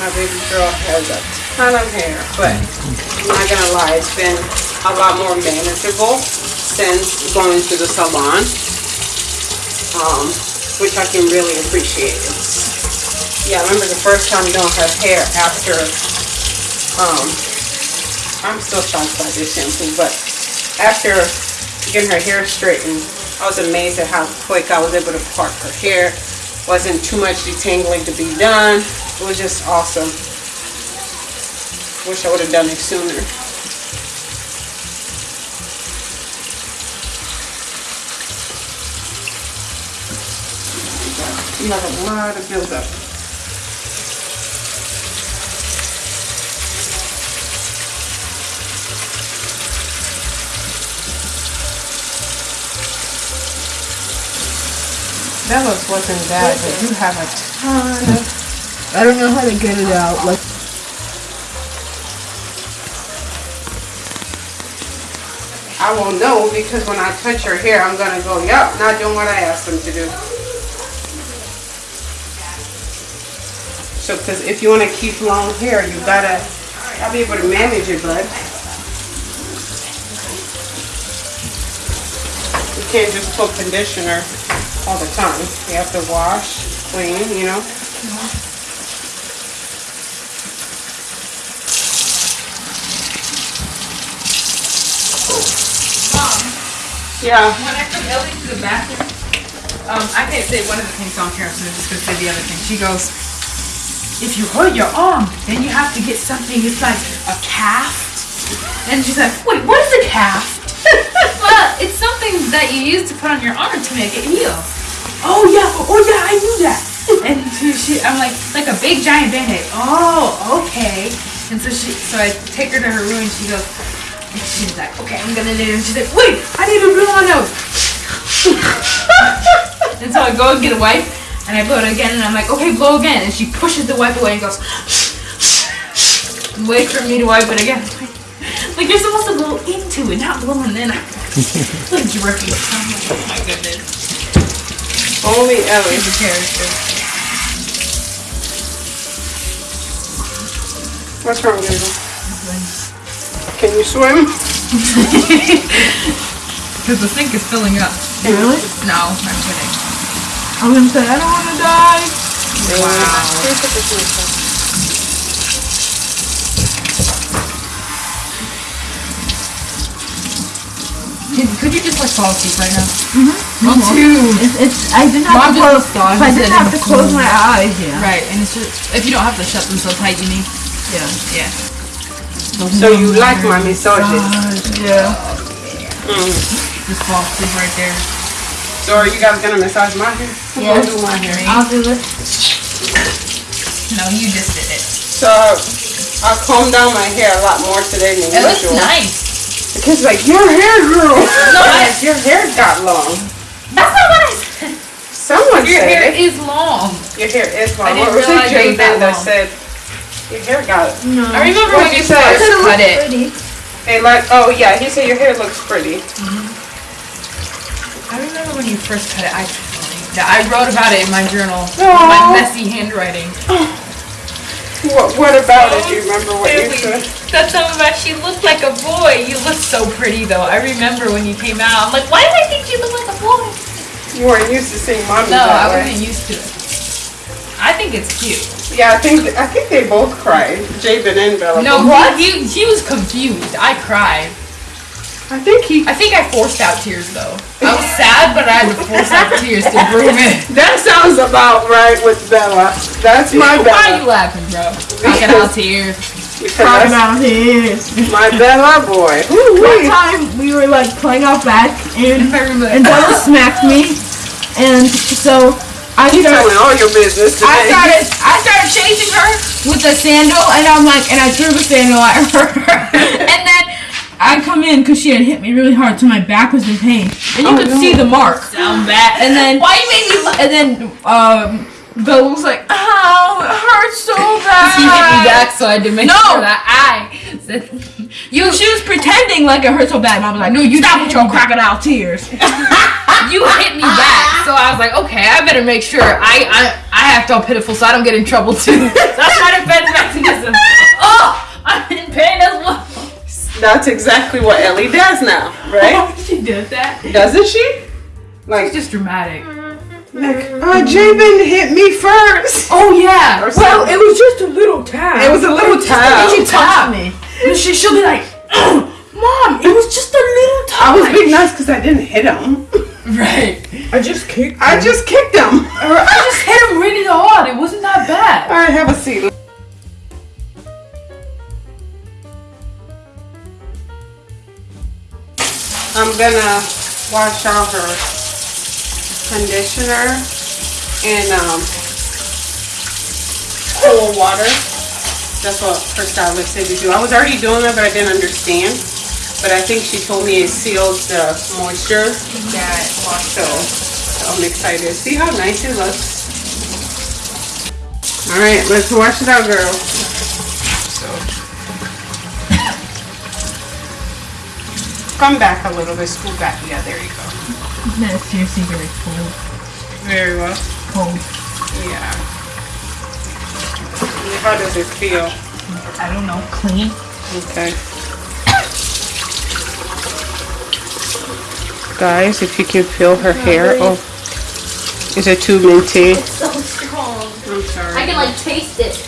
My baby girl has a ton of hair, but I'm not gonna lie, it's been a lot more manageable since going to the salon, um, which I can really appreciate. Yeah, I remember the first time doing her hair after, um, I'm still shocked by this shampoo, but after getting her hair straightened, I was amazed at how quick I was able to part her hair. Wasn't too much detangling to be done. It was just awesome. Wish I would have done it sooner. You have a lot of buildup. Bella's wasn't bad, but you have a ton of I don't know how to get it out. Like I won't know because when I touch her hair, I'm gonna go, yep, not doing what I asked them to do. So, because if you want to keep long hair, you gotta, gotta be able to manage it, bud. You can't just put conditioner all the time. You have to wash, clean, you know. Yeah. When I took Ellie to the bathroom, um, I can't say one of the things on camera, so I'm just gonna say the other thing. She goes, if you hurt your arm, then you have to get something, it's like a calf. And she's like, wait, what is a calf? well, it's something that you use to put on your arm to make it heal. Oh yeah, oh yeah, I knew that. And she, she I'm like, like a big giant band-aid. Oh, okay. And so she, so I take her to her room and she goes, and she's like, okay, I'm gonna knit it. And she's like, wait, I need to blow my nose. and so I go and get a wipe, and I blow it again, and I'm like, okay, blow again. And she pushes the wipe away and goes, and waits for me to wipe it again. Like you're supposed to blow into it, not blow in. like dripping. I'm like, oh my goodness. Only Ellie. She's a character. What's wrong, Gabriel? Can you swim? Because the sink is filling up. really? No, I'm kidding. I'm gonna say I don't want to die. Wow. Could, could you just like fall asleep right now? Mm-hmm. Me too. It's, it's I didn't have Mom to just close. saw I him didn't have to close my eyes. Yeah. Right, and it's just if you don't have to shut them so tight, you need. Yeah. Yeah. So you like my massages? Yeah. Mm. Just fall asleep right there. So are you guys gonna massage my hair? Who's Yes. gonna do my hair? I'll do it. No, you just did it. So I combed down my hair a lot more today than It looks usual. nice. The kid's like, your hair grew. No, yes, your hair got long. That's not what I said. Someone Your said hair it. is long. Your hair is long. I didn't what was it, realize it that that long. said your hair got No. I remember What'd when you said say? first It cut looks it. pretty. Hey, like, oh yeah, he said your hair looks pretty. Mm-hmm. I remember when you first cut it. I yeah, I wrote about it in my journal. Aw. My messy handwriting. What, what about it? Do you remember what you said? That's something about she looked like a boy. You look so pretty though. I remember when you came out. I'm like, why do I think you look like a boy? You weren't used to seeing mommy No, I wasn't used to it. I think it's cute. Yeah, I think I think they both cried. Javen and Bella. No, he, he, he was confused. I cried. I think he. I think I forced out tears though. I was sad, but I had to force out tears to prove it. That sounds about right with Bella. That's my Why are you laughing, bro? Talking out tears. Because crocodile tears. my Bella boy. Ooh, One wee. time we were like playing out back and and Bella smacked me, and so I You started. telling all your business I today. started I started chasing her with a sandal and I'm like and I threw the sandal at her and then I come in because she had hit me really hard so my back was in pain and you Oh, could no. see the mark Sound bad. and then Why you made me laugh? and then um Bella was like "Oh, it hurts so bad He hit me back, so I had to make No. sure that I said, you she was pretending like it hurt so bad and I was like no you stop with your crocodile tears you hit me back. So I was like, okay, I better make sure I I, I act all pitiful so I don't get in trouble too. That's my defense mechanism. Oh, I'm in pain as well. That's exactly what Ellie does now, right? she does that. Doesn't she? Like, It's just dramatic. like, oh, Javen hit me first. Oh yeah. Or well something. it was just a little tap It was a little tap. she touched me And she, she'll be like, mom it was just a little tap I was being nice because I didn't hit him. right. I just kicked Him. I just kicked him. I just hit him really hard. It wasn't that bad. All right, have a seat. I'm gonna wash out her conditioner in um, cold water. That's what her stylist said to do. I was already doing that, but I didn't understand. But I think she told me it seals the moisture. Yeah. So, so I'm excited. See how nice it looks. All right, let's wash it out, girl. Come back a little bit, scoot back. Yeah, there you go. That's seriously very cold. Very well. Cold. Yeah. How does it feel? I don't know. Clean. Okay. Guys, if you can feel her hair. Oh, is it too minty? So strong. I'm sorry. I can like taste it.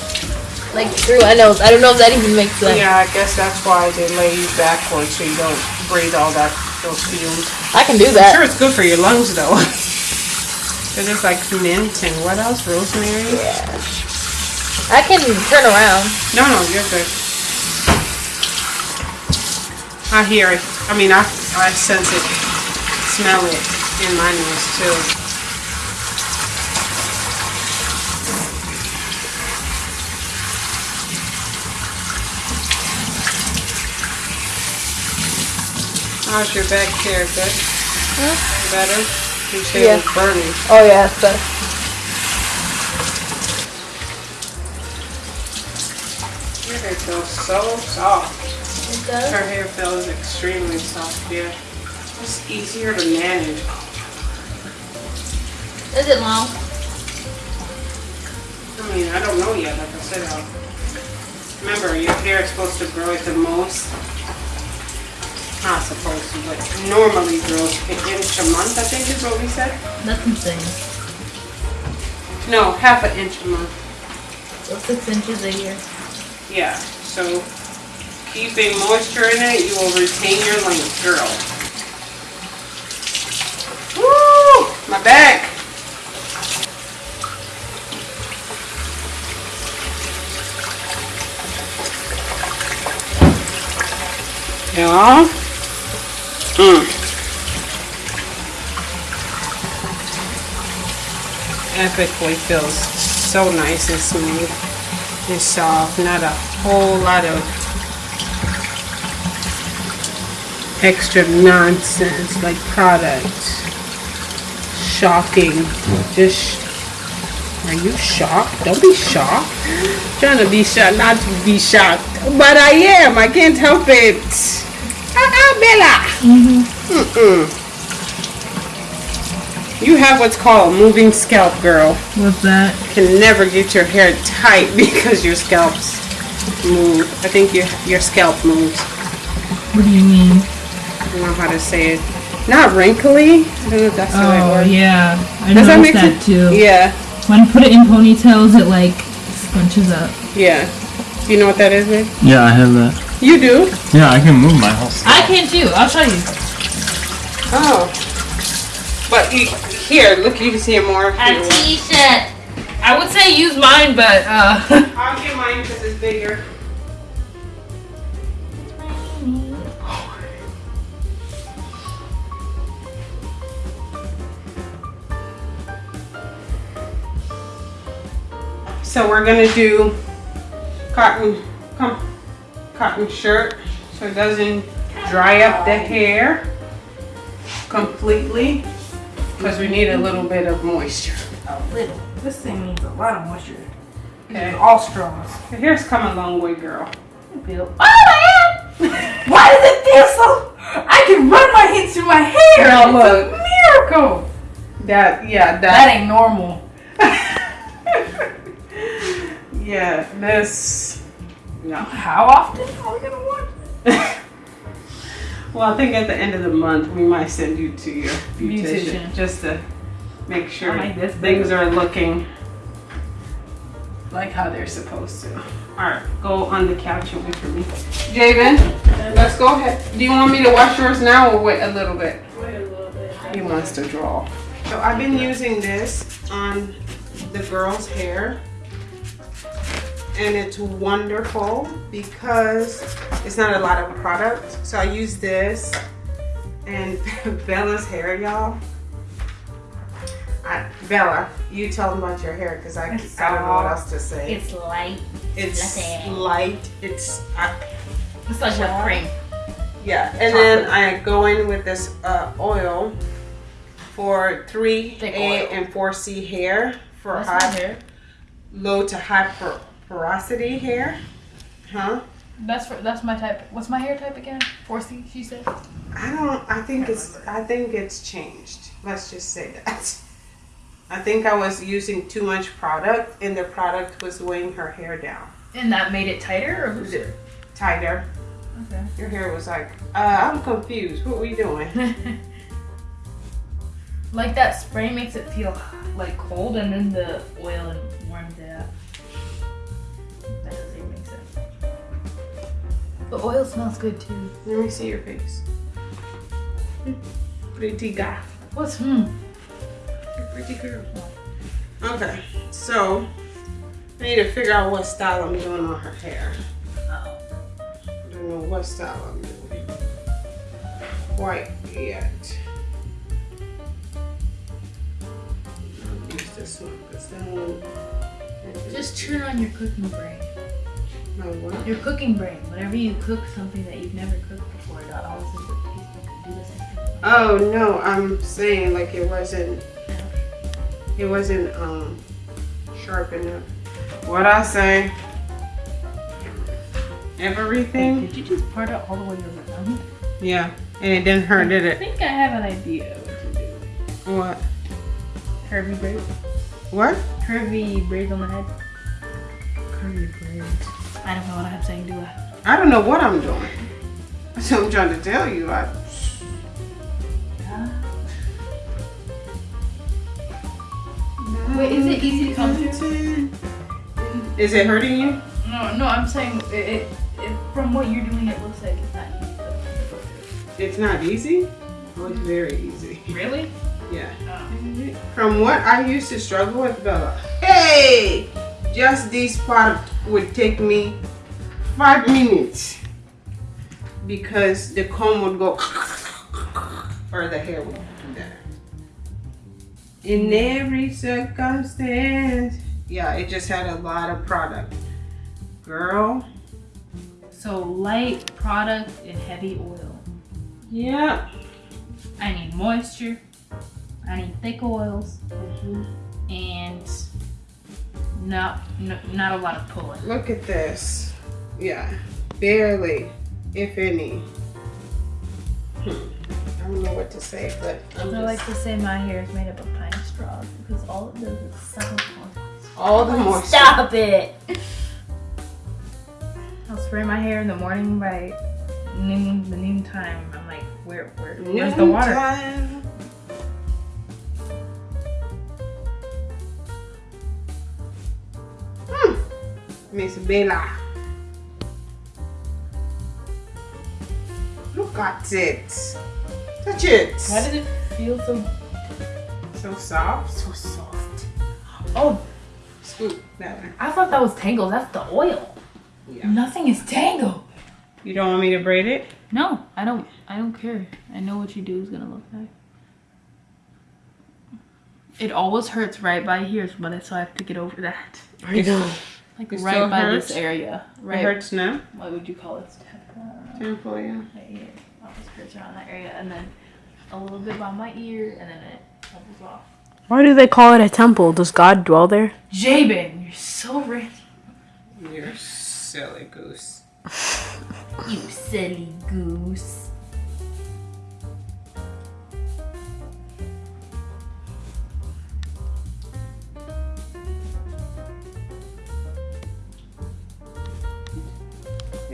Like through my nose. I don't know if that even makes sense. Yeah, I guess that's why they lay you backwards so you don't breathe all that those fumes. I can do I'm that. sure it's good for your lungs though. Cause it's like mint and what else? Rosemary? Yeah. I can turn around. No, no, you're good. I hear it. I mean, I I sense it, smell it in my nose too. How's your back here? Good? Better? You say it was burning. Oh yeah, it's better. Your hair feels so soft. It does? Her hair feels extremely soft, yeah. It's easier to manage. Is it long? I mean, I don't know yet, like I said. I'll, remember, your hair is supposed to grow at the most. Not supposed to, but normally grows an inch a month, I think is what we said. That's insane. No, half an inch a month. So six inches a year. Yeah, so keeping moisture in it, you will retain your length, girl. Woo! My back. Yeah. Mm. Epically feels so nice and smooth and soft. Not a whole lot of extra nonsense like product. Shocking. Just are you shocked? Don't be shocked. trying to be shocked, not to be shocked. But I am. I can't help it. Bella. Mm-mm. You have what's called a moving scalp, girl. What's that? Can never get your hair tight because your scalps move. I think your your scalp moves. What do you mean? I don't know how to say it. Not wrinkly. I don't know if that's the right Oh word. yeah, I Does that make that sense? too. Yeah, When I put it in ponytails, it like scrunches up. yeah. Do you know what that is, babe? Yeah, I have that. You do? Yeah, I can move my whole stuff. I can too. I'll show you. Oh. But you, here, look, you can see it more. A t-shirt. I would say use mine, but uh. I'll get mine because it's bigger. So we're gonna do cotton. Come cotton shirt so it doesn't dry up the hair completely because we need a little bit of moisture. A little. This thing needs a lot of moisture. Okay. All straws. Your hair's come a long way, girl. Feel. Oh my god! Why does it feel so? I can run my hands through my hair. Girl, It's look. a miracle. That yeah, That that ain't normal. yeah, this no. How often are we gonna watch? Well, I think at the end of the month we might send you to your beautician, Beautician. just to make sure like this things are looking like how they're supposed to. All right, go on the couch and wait for me. Javen, let's go ahead. Do you want me to wash yours now or wait a little bit? Wait a little bit. He wants to draw. So I've been using this on the girl's hair. And it's wonderful because it's not a lot of product. So I use this and Bella's hair, y'all. Bella, you tell them about your hair because I, It's I don't know what else to say. It's light. It's fluffy. light. It's I, It's like whipped cream. Yeah, and then I go in with this uh, oil for 3A and 4C hair for That's high, hair. low to high por- porosity hair. Huh? That's for that's my type. What's my hair type again? 4C, she said. I don't. I think it's. I think it's changed. Let's just say that. I think I was using too much product, and the product was weighing her hair down And that made it tighter or looser? tighter. Okay. Your hair was like, uh, I'm confused. What were we doing? like that spray makes it feel like cold, and then the oil warms The oil smells good too. Let me see your face. Pretty guy. What's hmm? Pretty girl. Okay, so I need to figure out what style I'm doing on her hair. Oh. I don't know what style I'm doing quite yet. I'll use this one because that one. Just turn on your cooking brain. No, what? Your cooking brain. Whenever you cook something that you've never cooked before, that always is what tastes like do the same thing. Oh no, I'm saying like it wasn't. It wasn't um sharp enough. What I say? Everything. Did you just part it all the way around? Yeah, and it didn't hurt, did it? I think I have an idea what to do. What? Curvy braids. What? Curvy braids on the head. Curvy braids. I don't know what I'm saying, do I? I don't know what I'm doing. That's what I'm trying to tell you. I, Wait, is it easy to come through? Is it hurting you? No, no, I'm saying it, it, it, from what you're doing, it looks like it's not easy to go through. It's not easy. Oh, it's mm-hmm. very easy. Really? Yeah. Oh. From what I used to struggle with, Bella. Hey, just this part would take me five minutes because the comb would go or the hair would do that. In every circumstance. Yeah, it just had a lot of product. Girl. So light product and heavy oil. Yeah. I need moisture. I need thick oils. Mm-hmm. And not, no, not a lot of pulling. Look at this. Yeah. Barely, if any. Hmm. I don't know what to say, but I'm I like to say my hair is made up of pine straws because all it does is suck up all the moisture. Stop it! I'll spray my hair in the morning by noon, the noon time. I'm like, where, where, where's the water? Noontime. Miss Bella. Look at it. Touch it. Why does it feel so so soft? so soft? Oh, Scoop that one. I thought that was tangled. That's the oil. Yeah. Nothing is tangled. You don't want me to braid it? No, I don't. I don't care. I know what you do is gonna look like. It always hurts right by here, but so I have to get over that. I know. Like It right by hurts? this area. It Right. hurts now. What would you call it? Temple. Temple, yeah. Right here. Always hurts around that area, and then a little bit by my ear, and then it levels off. Why do they call it a temple? Does God dwell there? Javen, you're so rich. You're silly goose. You silly goose.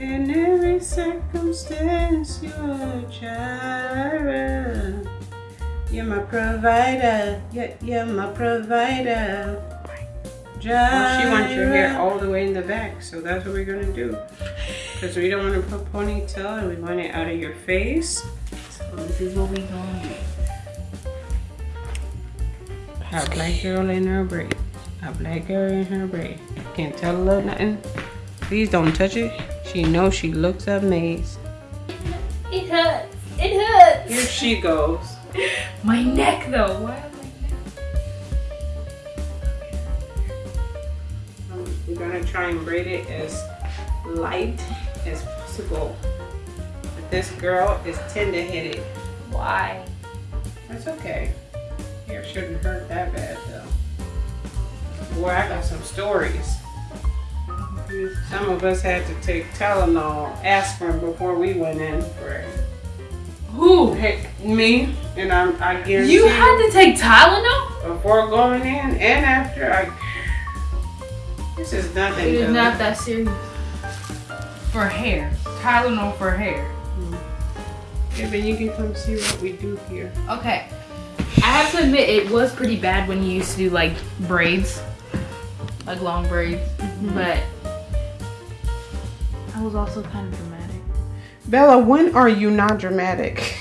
In every circumstance, you're a child. You're my provider. You're, you're my provider. Well, she wants your hair all the way in the back, so that's what we're gonna do. Because we don't want to put ponytail and we want it out of your face. So this is what we gonna do. A black girl in her braid. A black girl in her braid. Can't tell her nothing. Please don't touch it. She knows she looks amazed. It hurts. It hurts. Here she goes. My neck though. Why am I? Um, We're gonna try and braid it as light as possible. But this girl is tender-headed. Why? That's okay. Hair shouldn't hurt that bad though. Boy, I got some stories. Some of us had to take Tylenol, aspirin before we went in for it. Who? Hey, me, and I'm, I guarantee You had to take Tylenol? before going in and after. I this is nothing. It is not that serious. For hair. Tylenol for hair. Yeah, but you can come see what we do here. Okay. I have to admit, it was pretty bad when you used to do like braids, like long braids. Mm-hmm. But I was also kind of dramatic. Bella, when are you not dramatic?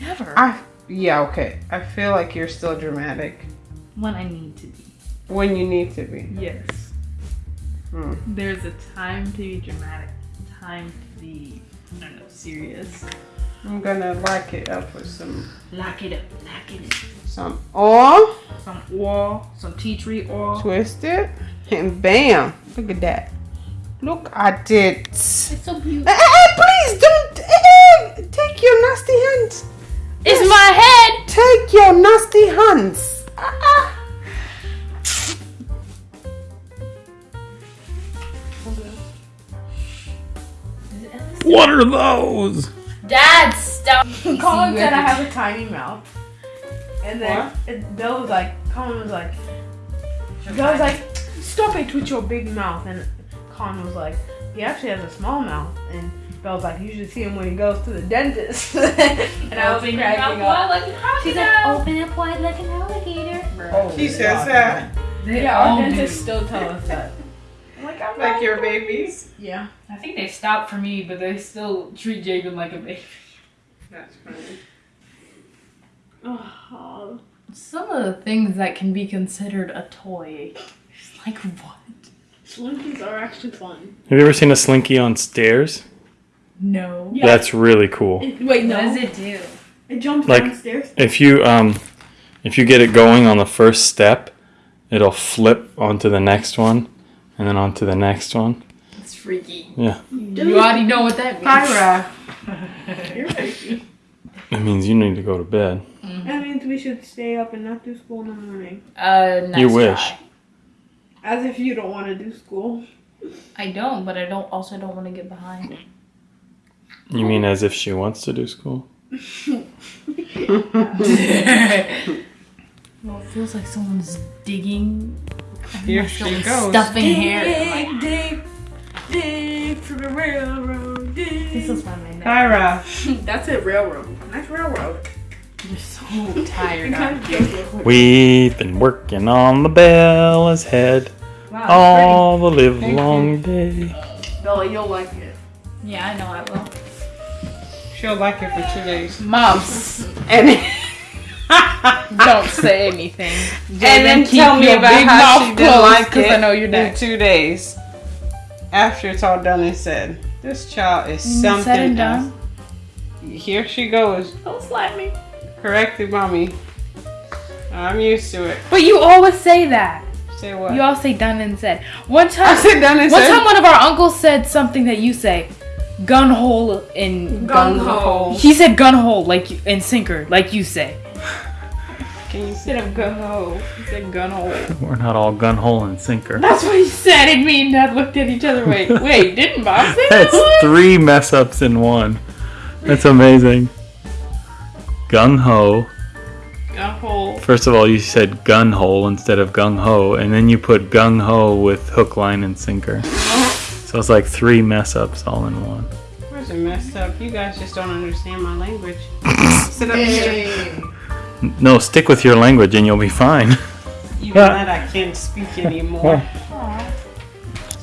Never. I yeah okay. I feel like you're still dramatic when I need to be. when you need to be. Yes. Hmm. There's a time to be dramatic, time to be, I don't know, serious. I'm gonna lock it up with some Lock it up, lock it up. some oil, Some oil, some tea tree oil. twist it, and bam! Look at that. Look at it. It's so beautiful. Eh, eh, please don't eh, eh, take your nasty hands. It's my head! Take your nasty hands. Ah, ah. What are those? Dad, stop! Colin said I have a tiny mouth. And then What? it, Bill was like, Colin was like, Bill was like, stop it with your big mouth. And Colin was like, he actually has a small mouth. And Bill was like, you should see him when he goes to the dentist. and I was Open cracking up. wide like a She's like, open up wide like an alligator. Oh, She says that They Yeah, all our dentists still tell us that. Like, I'm like your babies. Yeah. I think they stopped for me, but they still treat Javen like a baby. That's funny. Oh, Some of the things that can be considered a toy. Like what? Slinkies are actually fun. Have you ever seen a slinky on stairs? No. Yeah. That's really cool. It, wait, no. What does it do? It jumps Like- downstairs. If you um, if you get it going on the first step, it'll flip onto the next one, and then onto the next one. It's freaky. Yeah. You already know what that means. Kyra, You're crazy. It means you need to go to bed. That means we should stay up and not do school in the morning. Uh, nice You wish. try. As if you don't want to do school. I don't, but I don't also don't want to get behind. You mean as if she wants to do school? Well, it feels like someone's digging. here she goes. Stuffing hair. Dig, dig, dig for the railroad. Dig. This is why my neck. Kyra, That's it, railroad. Nice railroad. You're so tired. Kind of. We've been working on the Bella's head Wow, all the live long day. Bella, you'll like it. Yeah, I know I will. she'll like it for two days. Moms, And don't say anything. and then keep tell me about how she didn't closed, like 'cause it I know you're in two days. After it's all done and said, this child is something Said and done. Here she goes, Don't slap me. Corrected mommy. I'm used to it. But you always say that. Say what? You all say done and said. One I time, said done and one said. time, one of our uncles said something that you say, gun hole in Gung ho. He said gun hole like you, and sinker like you say. Can you Instead of gun hole, he said gun hole. We're not all gun hole and sinker. That's what he said, and me and Dad looked at each other. Wait, wait, didn't Bob say that? That's three mess ups in one. That's amazing. Gung ho. gun hole? First of all, you said gun hole instead of gung ho, and then you put gung ho with hook, line, and sinker. Oh. So it's like three mess ups all in one. Where's it messed up? You guys just don't understand my language. Sit up here. No, stick with your language and you'll be fine. Even that I can't speak anymore.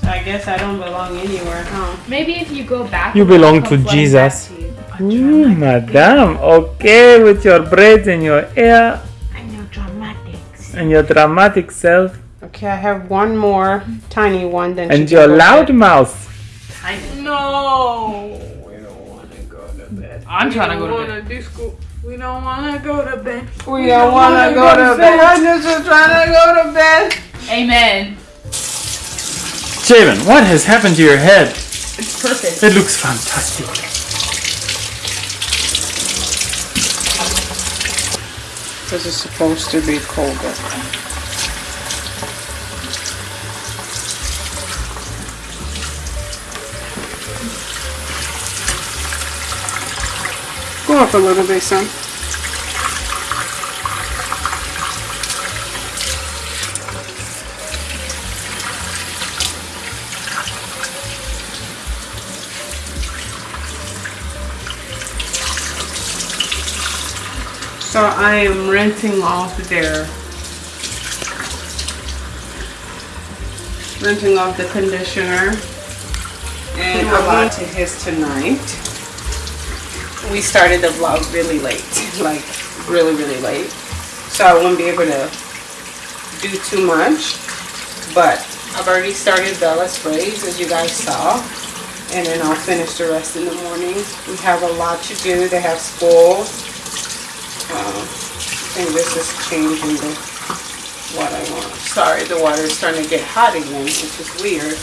So I guess I don't belong anywhere, huh? Maybe if you go back. You belong to Jesus. to you. Mm, madam, okay, with your braids and your hair I know dramatics. and your dramatic self Okay, I have one more tiny one. Then and your can loud bed. mouth. No, we don't want to go to bed. I'm trying to go to wanna do school. We don't want to go to bed. We, don't don't want wanna go go to to bed. I'm just trying to go to bed. Amen. Javen, what has happened to your head? It's perfect. It looks fantastic. This is supposed to be colder. Go up a little bit, son. So I am rinsing off their renting off the conditioner and I went to his tonight. We started the vlog really late, like really really late. So I won't be able to do too much. But I've already started Bella sprays as you guys saw. And then I'll finish the rest in the morning. We have a lot to do. They have school. This is changing the what I want. Sorry, the water is starting to get hot again, which is weird.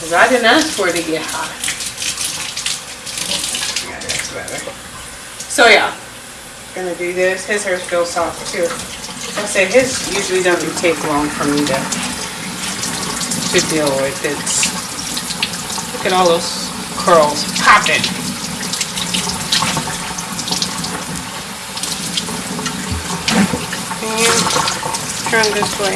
Because I didn't ask for it to get hot. Yeah, that's better. So yeah, gonna do this. His hair feels soft too. I say his usually doesn't take long for me to to deal with. It's look at all those curls popping. Can you this way?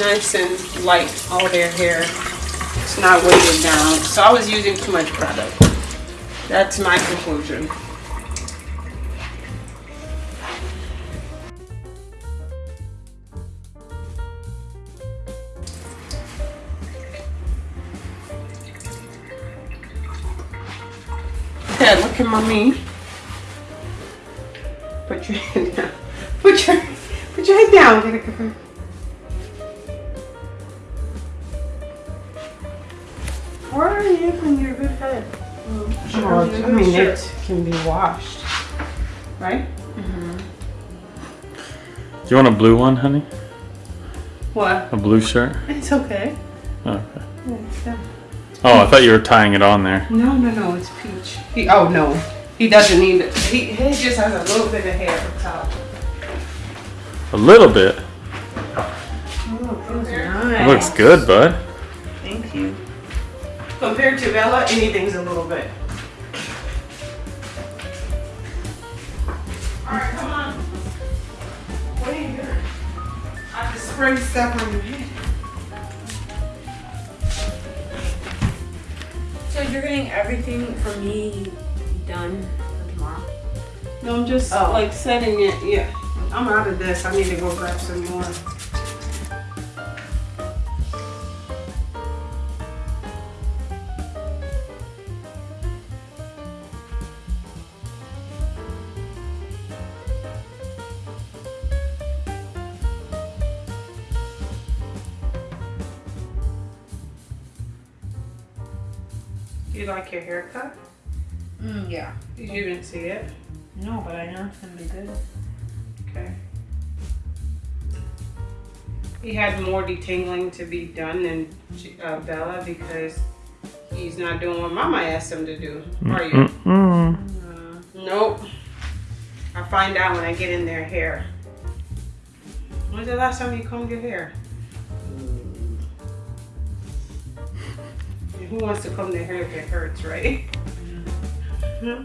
Nice and light, all their hair. It's not weighted down. So I was using too much product. That's my conclusion. Dad, look mommy. Put your head down. Put your put your head down. Get a cover. Where are you from your good head? Oh, I mean, it can be washed, right? Mm-hmm. Do you want a blue one, honey? What? A blue shirt? It's okay. Oh, okay. Yeah, it's done. Oh, I thought you were tying it on there. No, no, no, it's peach. He, oh no, he doesn't need it. He, he just has a little bit of hair at the top. A little bit. Oh, It looks good, bud. Thank you. Compared to Bella, anything's a little bit. Alright, come on. What are you doing? I have to spray stuff on your head. So you're getting everything for me done for tomorrow? No, I'm just Oh. like setting it. Yeah, I'm out of this. I need to go grab some more. Like your haircut? Mm, yeah. You didn't see it. No, but I know it's gonna be good. Okay. He had more detangling to be done than uh, Bella because he's not doing what Mama asked him to do. Are you? Mm-mm. Uh, nope. I find out when I get in their hair. When's the last time you combed your hair? Who wants to comb their hair if it hurts, right? Hmm?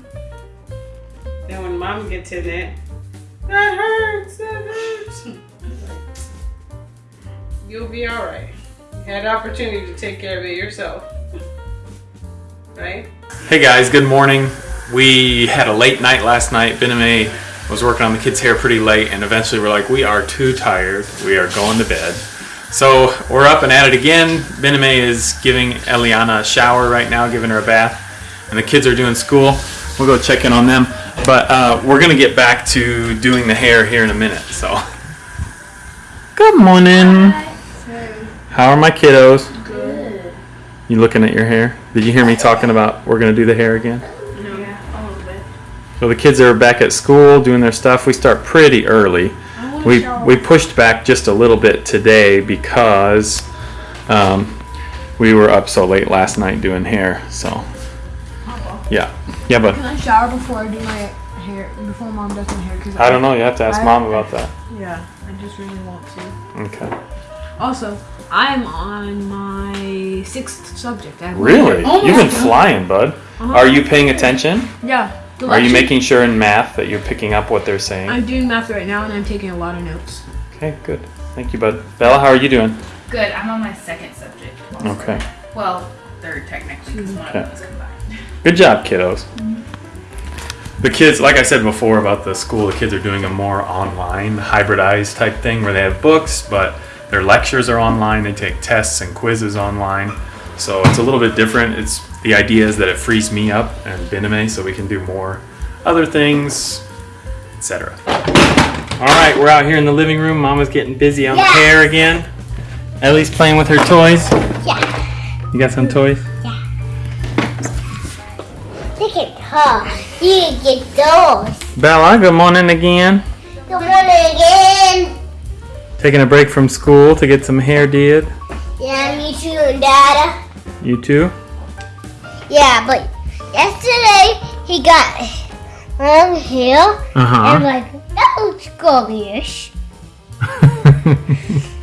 Then when mom gets in it, that hurts, that hurts. You'll be alright. You had the opportunity to take care of it yourself. Right? Hey guys, good morning. We had a late night last night. Ben and May was working on the kids' hair pretty late, and eventually we're like, we are too tired. We are going to bed. So we're up and at it again. Ben and May is giving Eliana a shower right now, giving her a bath, and the kids are doing school. We'll go check in on them. But uh, we're gonna get back to doing the hair here in a minute. So, good morning. How are my kiddos? Good. You looking at your hair? Did you hear me talking about we're gonna do the hair again? Yeah, a little bit. So the kids are back at school doing their stuff. We start pretty early. I We we pushed back just a little bit today because um, we were up so late last night doing hair. So yeah, yeah, but Can I shower before I do my hair? Before mom does my hair? Cause I don't know. You have to ask I- mom about that. Yeah, I just really want to. Okay. Also, I'm on my sixth subject. I Really? You've been flying, bud. Uh-huh. Are you paying attention? Yeah. The Are you lecture- making sure in math that you're picking up what they're saying? I'm doing math right now, and I'm taking a lot of notes. Okay, good. Thank you, bud. Bella, how are you doing? Good. I'm on my second subject. also. Okay. Well, third technically because one of them is combined. Good job, kiddos. Mm-hmm. The kids, like I said before about the school, the kids are doing a more online, hybridized type thing where they have books, but their lectures are online. They take tests and quizzes online. So it's a little bit different. It's the idea is that it frees me up and Biname so we can do more other things, etc. All right, we're out here in the living room. Mama's getting busy on the Yes. hair again. Ellie's playing with her toys. Yeah. You got some toys? Yeah. Look at her. You can get those. Bella, good morning again. Good morning again. Taking a break from school to get some hair did. Yeah, me too, Dada. You too? Yeah, but yesterday he got long hair. Uh I'm huh. like, that looks gorgeous.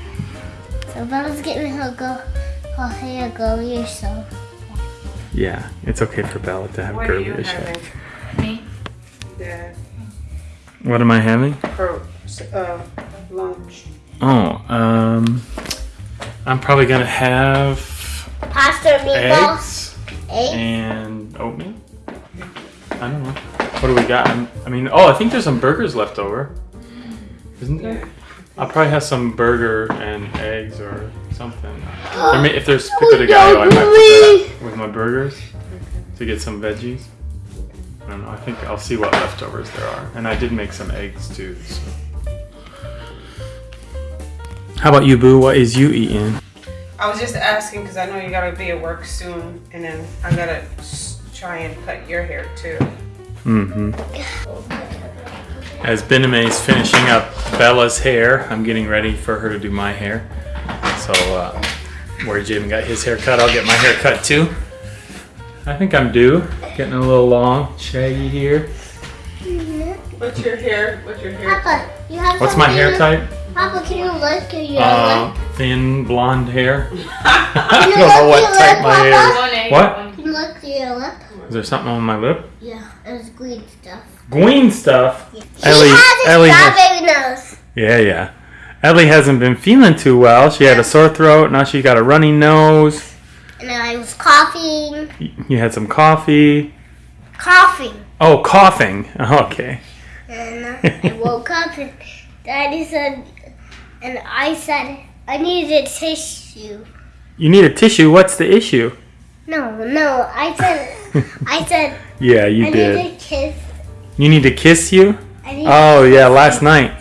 So Bella's getting her go her hair gorgeous. So yeah, it's okay for Bella to have What are you curly hair. having? Me? Dad, What am I having? for uh, lunch. Oh, um, I'm probably gonna have pasta meatballs. eggs Eggs. and oatmeal. I don't know. What do we got? I'm- I mean, oh, I think there's some burgers left over. Isn't there? I'll probably have some burger and eggs or something. There may, if there's pico de gallo, I might put that with my burgers to get some veggies. I don't know. I think I'll see what leftovers there are. And I did make some eggs too. So. How about you, Boo? What is you eating? I was just asking because I know you gotta be at work soon, and then I gotta try and cut your hair too. Mm-hmm. As Bename is finishing up Bella's hair, I'm getting ready for her to do my hair. So, uh, where Javen got his hair cut, I'll get my hair cut too. I think I'm due. Getting a little long, shaggy here. What's your hair? What's your hair? Papa, you have What's my hair something- type? Papa, can you look? Can you Uh, look? thin blonde hair. Can I don't know what type lip, my hair is. Papa? One egg. What? Can you look to your lip? Is there something on my lip? Yeah, it's green stuff. Green stuff. She Ellie- has a Ellie has- strawberry nose. Yeah, yeah. Ellie hasn't been feeling too well. She had a sore throat. Now she got a runny nose. And I was coughing. You had some coffee. Coughing. Oh, coughing. Okay. And I woke up and Daddy said, and I said, I need a tissue. You need a tissue. What's the issue? No, no, I said, I said, Yeah, you I did. need a kiss. You need to kiss you? I need Oh, yeah, last night.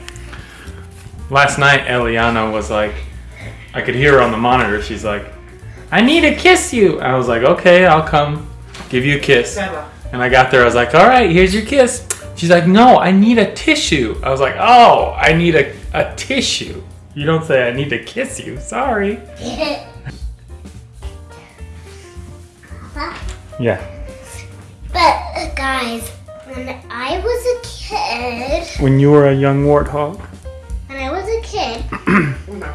Last night, Eliana was like, I could hear her on the monitor. She's like, I need to kiss you. I was like, okay, I'll come. give you a kiss. And I got there, I was like, all right, here's your kiss. She's like, no, I need a tissue. I was like, oh, I need a, a tissue. You don't say I need to kiss you. Sorry. Yeah. But uh, guys, when I was a kid, When you were a young warthog. when I was a kid,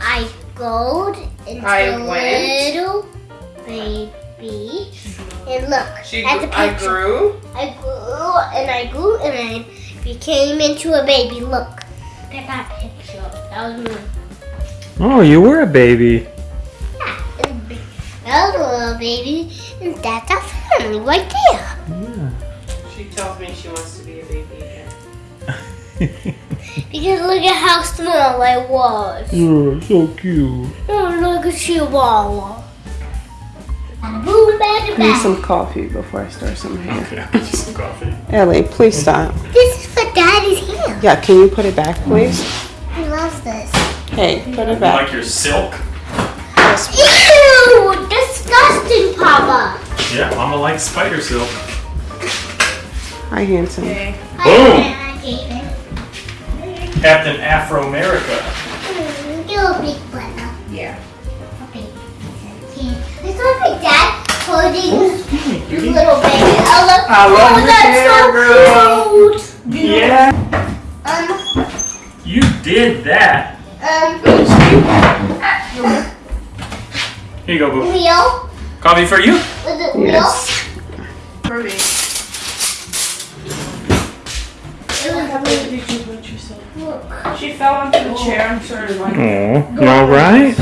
I growed into I a little baby. And look, She at grew, the I grew. I grew and I grew and I became into a baby. Look, look at that picture. That was me. Oh, you were a baby. Yeah, and that was a little baby, and that's our family right there. Yeah. She tells me she wants to be a baby again. Because look at how small I was. You're so cute. Oh, look at Chihuahua. Boom, back and Need back. some coffee before I start some hair. Okay, just some coffee. Ellie, please stop. This is for Daddy's hair. Yeah, can you put it back, please? He loves this. Hey, put it You back. like your silk? Ew! Disgusting, Papa. Yeah, Mama likes spider silk. Hi, handsome. Boom! I gave it. Captain Afro America. Mm, You're a big brother. Yeah. Okay. It's like my dad holding his little baby. Oh, look. I love oh, your that's hair, so cute. Yeah. Um, You did that. Um, Here you go, boo. Leo. Coffee for you? Was it Yes. Leo? It was Look. She fell onto the chair and started like. Oh, you all right?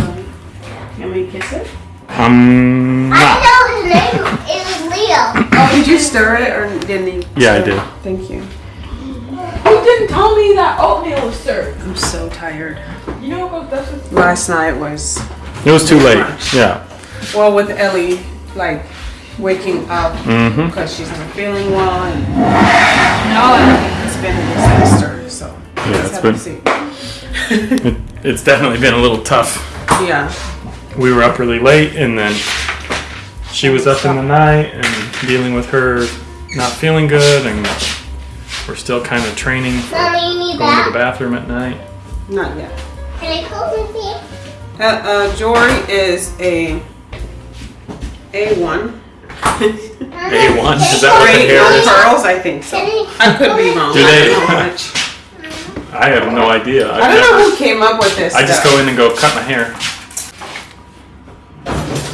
Can we kiss it? Um, I know his name. It was Leo. Oh, did you stir it or didn't you? Yeah, I stir it? did. Thank you. You didn't tell me that oatmeal was served. I'm so tired. You know what goes best with Last night was, It was too late. Yeah. well, with Ellie, like, waking up Mm-hmm. because she's not feeling well. And No, it's been a disaster, so. Yeah, it's been- It, it's definitely been a little tough. Yeah. We were up really late, and then she was up in the night and dealing with her not feeling good, and we're still kind of training for Mommy, you need going to the bathroom at night. Not yet. Can I come with you? Uh, uh, Jory is a A1. A1, is that what the Great hair is? pearls, I think so. I could be wrong. Do I they- don't know much. I have no idea. I've I don't know who came up with this. I just stuff. go in and go cut my hair.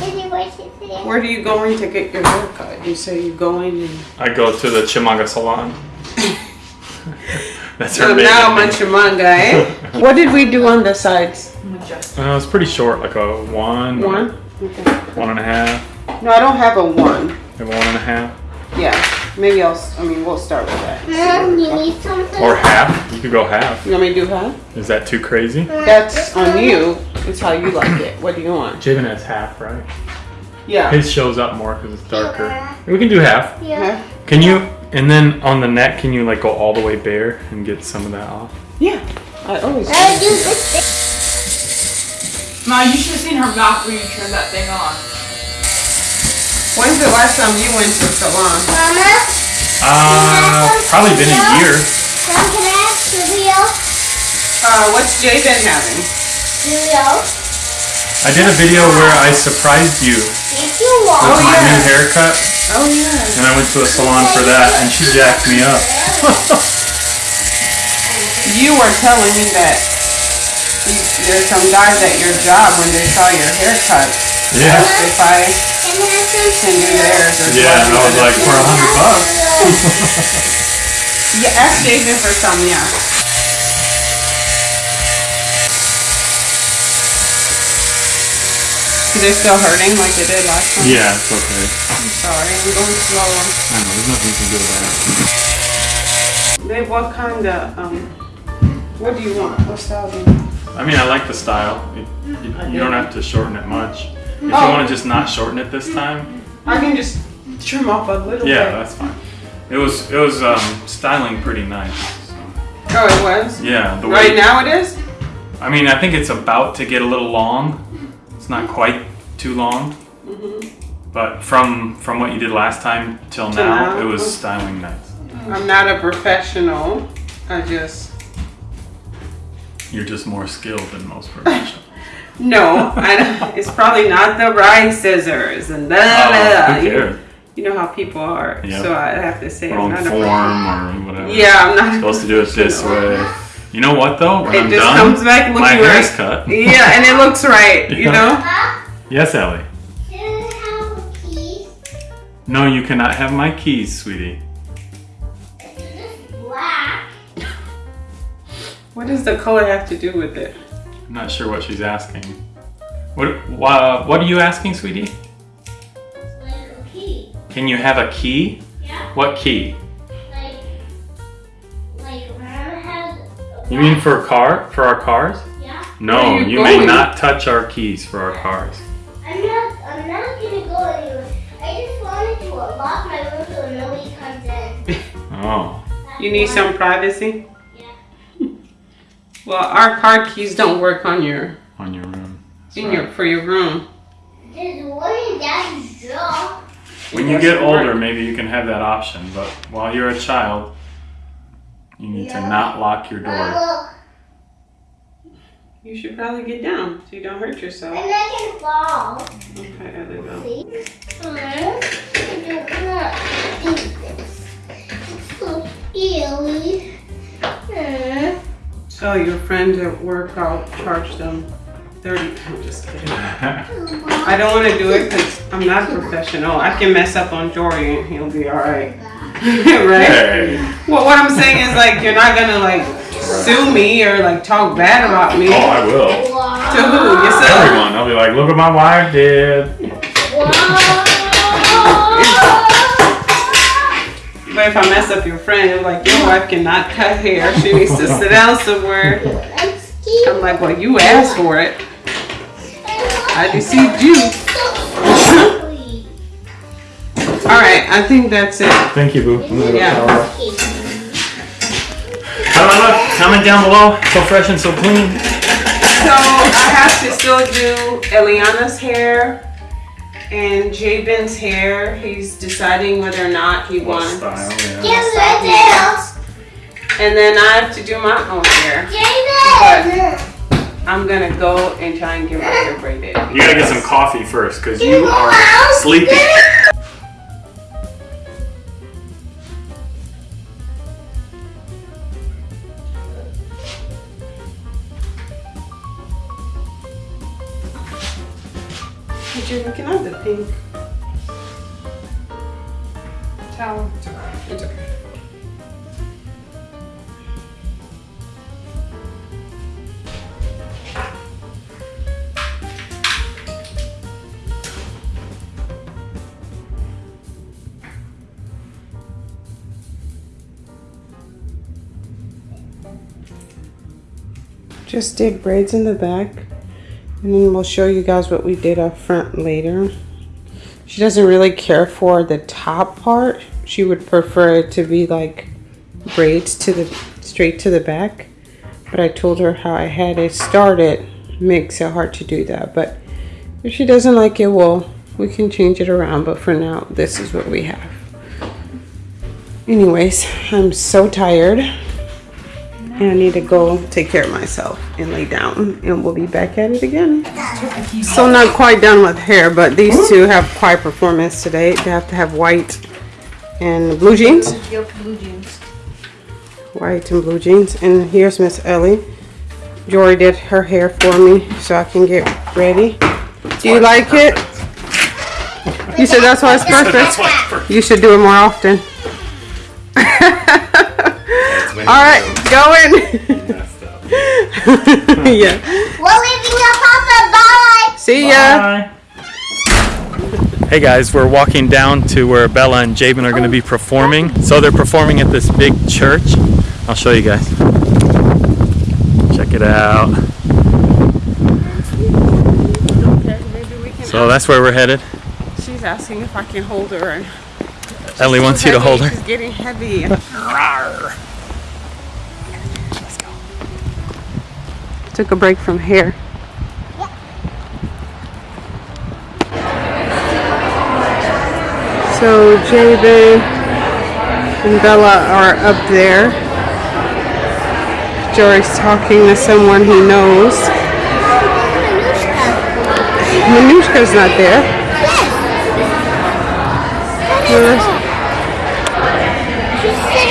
Can you watch it today? Where are you going to get your hair cut? You say you're going and I go to the Chimanga Salon. That's her so maiden now name. Manchumanga, eh? what did we do on the sides? Uh, it's pretty short, like a one, One. Okay. one and a half, No, I don't have a one. maybe one and a half, Yeah, maybe I'll. s- I mean, we'll start with that. Mom, you need something? or half. You could go half. You want me to do half? Is that too crazy? That's on you. It's how you like it. What do you want? Javen has half, right? Yeah. His shows up more because it's darker. We can do half. Yeah. Can you? And then on the neck, can you like go all the way bare and get some of that off? Yeah. I always. do. I'll do this Ma, you should have seen her mouth when you turned that thing on. When's the last time you went to the salon? Mama, Uh, probably been a year. Mom, can I ask Julio? Uh, what's Jay been having? Julio? I did a video where I surprised you You with want. my yeah. new haircut, Oh yeah. and I went to a salon for that, and she jacked me up. You were telling me that you, there's some guys at your job when they saw your haircut. Yeah. If I Can I have some can do theirs or Yeah, and I was like, for a hundred bucks. Yeah, ask Jason for some. Yeah. Is it still hurting like it did last time? Yeah, it's okay. I'm sorry, I'm going slow. I know, there's nothing you can do about it. Babe, what kind of um? What do you want? What style do you want? I mean, I like the style. It, you, you don't have to shorten it much. If you Oh. want to just not shorten it this time, I can just trim off a little yeah, bit. Yeah, that's fine. It was it was um, styling pretty nice. so. Oh, it was. Yeah, the way. Right now it is. I mean, I think it's about to get a little long. It's not quite too long. Mm-hmm. But from from what you did last time till Till now, now? it was styling nice. I'm not a professional. I just You're just more skilled than most professionals. no. It's probably not the right scissors and da Oh, who You, cares? you know how people are. Yeah. So I have to say I'm Wrong not form a or whatever. Yeah, I'm not Supposed to do it this way. You know what though? When It I'm just done, comes back my looking hair's right. cut. Yeah, and it looks right. You Yeah. know. Yes, Ellie. Can I have a piece? No, you cannot have my keys, sweetie. It's black. What does the color have to do with it? I'm not sure what she's asking. What wha- what are you asking, sweetie? Like a key. Can you have a key? Yeah. What key? You mean for a car? For our cars? Yeah. No, you you may not touch our keys for our cars. I'm not. I'm not gonna go anywhere. I just wanted to lock my room so nobody comes in. Oh. That's You need why- some privacy. Yeah. Well, our car keys don't work on your On your room. That's in right. your for your room. There's one in Daddy's drawer. When you get older, works. maybe you can have that option, but while you're a child, you need to not lock your door. You should probably get down so you don't hurt yourself. and I can fall. Okay, there we go. See? I don't want to do this. It's so scary. Uh, So your friends at work, I'll charge them thirty. I'm just kidding. I don't want to do it because I'm not a professional. I can mess up on Jory and he'll be all right. right? Hey. Well, what I'm saying is like you're not gonna like sue me or like talk bad about me. Oh, I will. To who? Yourself? Everyone. I'll be like, look what my wife did. But if I mess up your friend, I'm like your wife cannot cut hair. She needs to sit down somewhere. I'm like, well, you asked for it. I deceived you. All right, I think that's it. Thank you, boo. I'm gonna go Yeah. shower. Comment- Comment down below. So fresh and so clean. So I have to still do Eliana's hair and Javen's hair. He's deciding whether or not he What wants. style? Yeah. Give it And then I have to do my own hair. David! I'm gonna go and try and get my hair braided. You gotta get some coffee first, cause you are sleepy. Hey, Javen, can I have the pink towel? Just did braids in the back. And then we'll show you guys what we did up front later. She doesn't really care for the top part. She would prefer it to be like braids to the straight to the back. But I told her how I had it started makes it hard to do that. But if she doesn't like it, well, we can change it around. But for now, this is what we have. Anyways, I'm so tired. And I need to go take care of myself and lay down. And we'll be back at it again. So not quite done with hair, but these two have quite performance today. They have to have white and blue jeans. Yep, blue jeans. White and blue jeans. And here's Miss Ellie. Jory did her hair for me so I can get ready. Do you like it? You said that's why it's perfect. You should do it more often. All right, go in. Yeah. We're leaving your papa. Bye. See ya. Hey guys, we're walking down to where Bella and Javen are going to be performing. So they're performing at this big church. I'll show you guys. Check it out. So that's where we're headed. She's asking if I can hold her. Ellie wants you to hold her. She's getting heavy. Took a break from hair. So Javen and Bella are up there. Jory's talking to someone he knows. Manushka's not there. No, that's,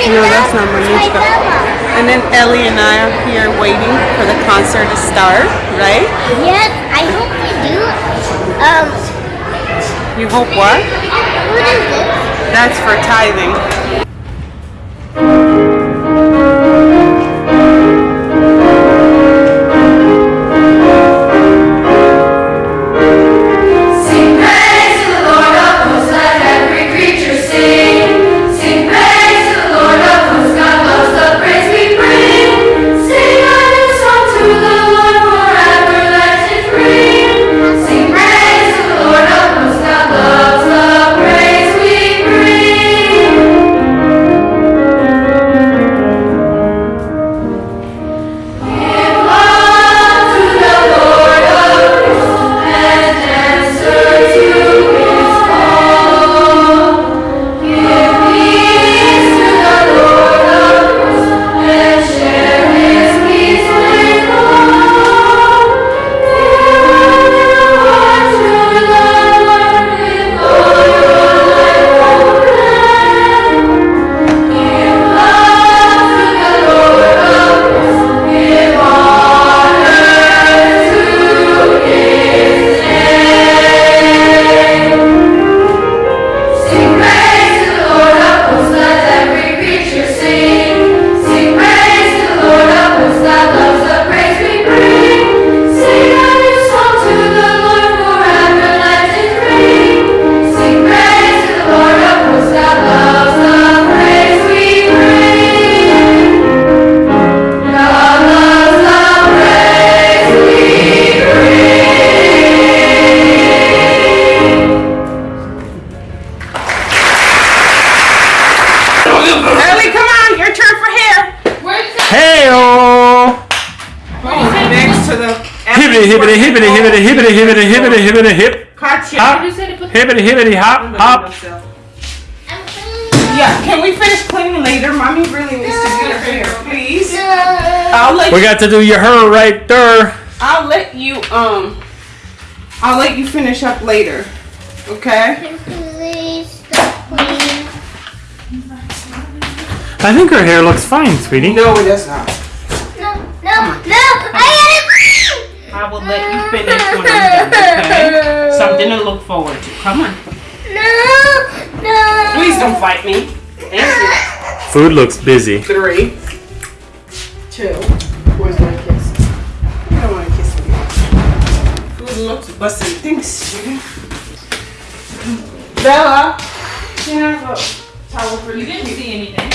no, that's not Manushka. And then Ellie and I are here waiting for the concert to start, right? Yes, I hope we do. Um, You hope what? what is this? That's for tithing. Hibbity hibbity hop hop. Yeah, can we finish cleaning later? Mommy really needs to get her hair, please. I'll let We you, got to do your her right there. I'll let you um I'll let you finish up later. Okay? Please stop cleaning. I think her hair looks fine, sweetie. No, it does not. No, no, no! I gotta I will let you finish when I'm done, okay? Something to look forward to. Come on. No, no. Please don't fight me. Thank Food looks busy. you. Three. Two. Where's my kiss? I don't want to kiss you. Food looks busted. Thanks, sugar. Bella, can I towel for you? didn't see anything.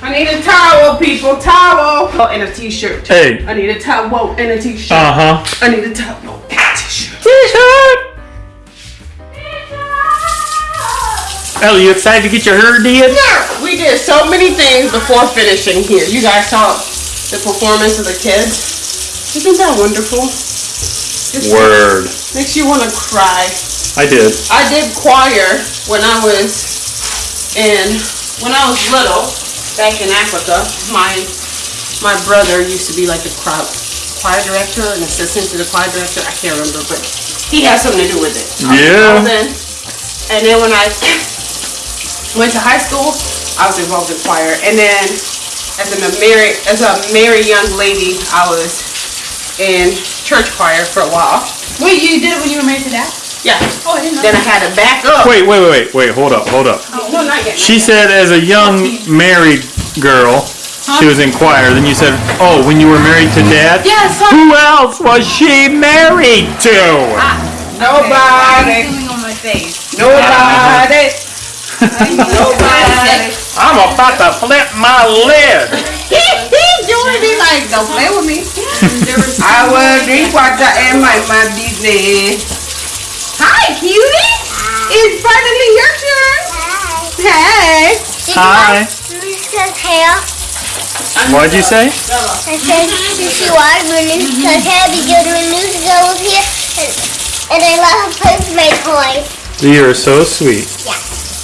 I need a towel, people. Towel. Oh, and a t-shirt. Hey. I need a towel and a t-shirt. Uh huh. I need a towel and a t-shirt. T-shirt. Ellie, you excited to get your hair did? We did so many things before finishing here. You guys saw the performance of the kids. Isn't that wonderful? Just Word. Makes you want to cry. I did. I did choir when I was in when I was little back in Africa. My my brother used to be like the choir, choir director, an assistant to the choir director. I can't remember, but he had something to do with it. Yeah. And then, and then when I went to high school, I was involved in choir. And then as a married as a married young lady, I was in church choir for a while. Wait, you did it when you were married to dad? Yeah. Oh, I didn't know. Then I had to back up. Wait, wait, wait, wait, wait. Hold up, hold up. Oh, No, not yet. She said as a young married girl, she was in choir. Then you said, oh, when you were married to dad? Yes. Who else was she married to? Ah, Nobody. Feeling on my face. Nobody. Nobody. I'm about to flip my lid. He's doing it like, don't play with me. I will drink water and mind my business. Hi, cutie. Mm. It's finally your turn. Mm. Hey. Did Hi. You watch Manushka's hair? What'd you say? I said, did you watch Manushka's hair because Manushka was here and, and I let her play with my toys. You are so sweet. Yeah.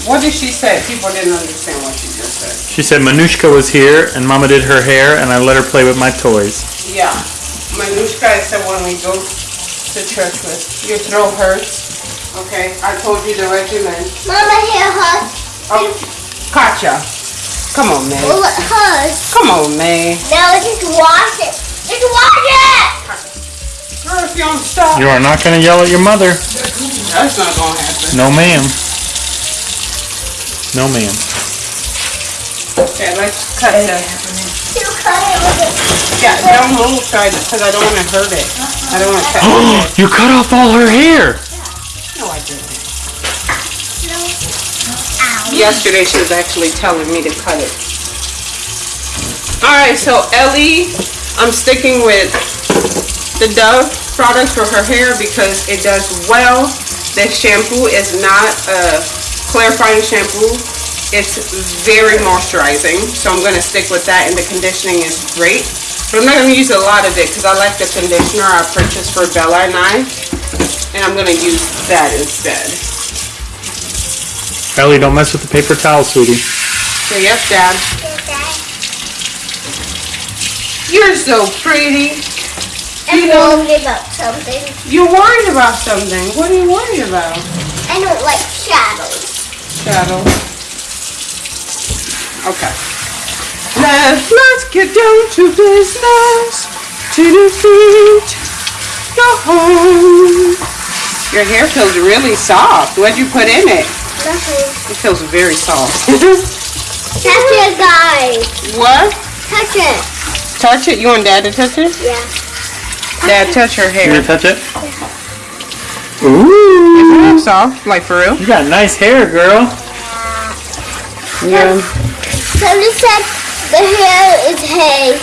What did she say? People didn't understand what she just said. She said Manushka was here and Mama did her hair and I let her play with my toys. Yeah. Manushka said when we go to church with your throat hurts. Okay, I told you the regimen. Mama, here hurts. Oh, Katya. Come on, May. Well, it hurts. Come on, May. Now just wash it. Just wash it. Girl, if you don't stop. You are not gonna yell at your mother. That's not gonna happen. No ma'am. No ma'am. Okay, let's cut this. You cut it with it. Yeah, don't move, try because I don't want to hurt it. I don't want to cut it. you cut off all her hair. No, I didn't. Yesterday she was actually telling me to cut it. Alright, so Ellie, I'm sticking with the Dove product for her hair because it does well. This shampoo is not a clarifying shampoo. It's very moisturizing, so I'm gonna stick with that and the conditioning is great. But I'm not gonna use a lot of it because I like the conditioner I purchased for Bella and I. And I'm gonna use that instead. Ellie, don't mess with the paper towel, sweetie. So yes, Dad. You're so pretty. I'm worried about something. You're worried about something. What are you worried about? I don't like shadows. Shadows. Okay. Let's let's get down to business. To defeat the home. Your hair feels really soft. What'd you put in it? Nothing. It feels very soft. Touch it, guys. what? Touch it. Touch it? You want Dad to touch it? Yeah. Dad, touch her hair. You hair. gonna touch it? Ooh. It's Soft, like for real? You got nice hair, girl. Yeah. Somebody said the hair is hay.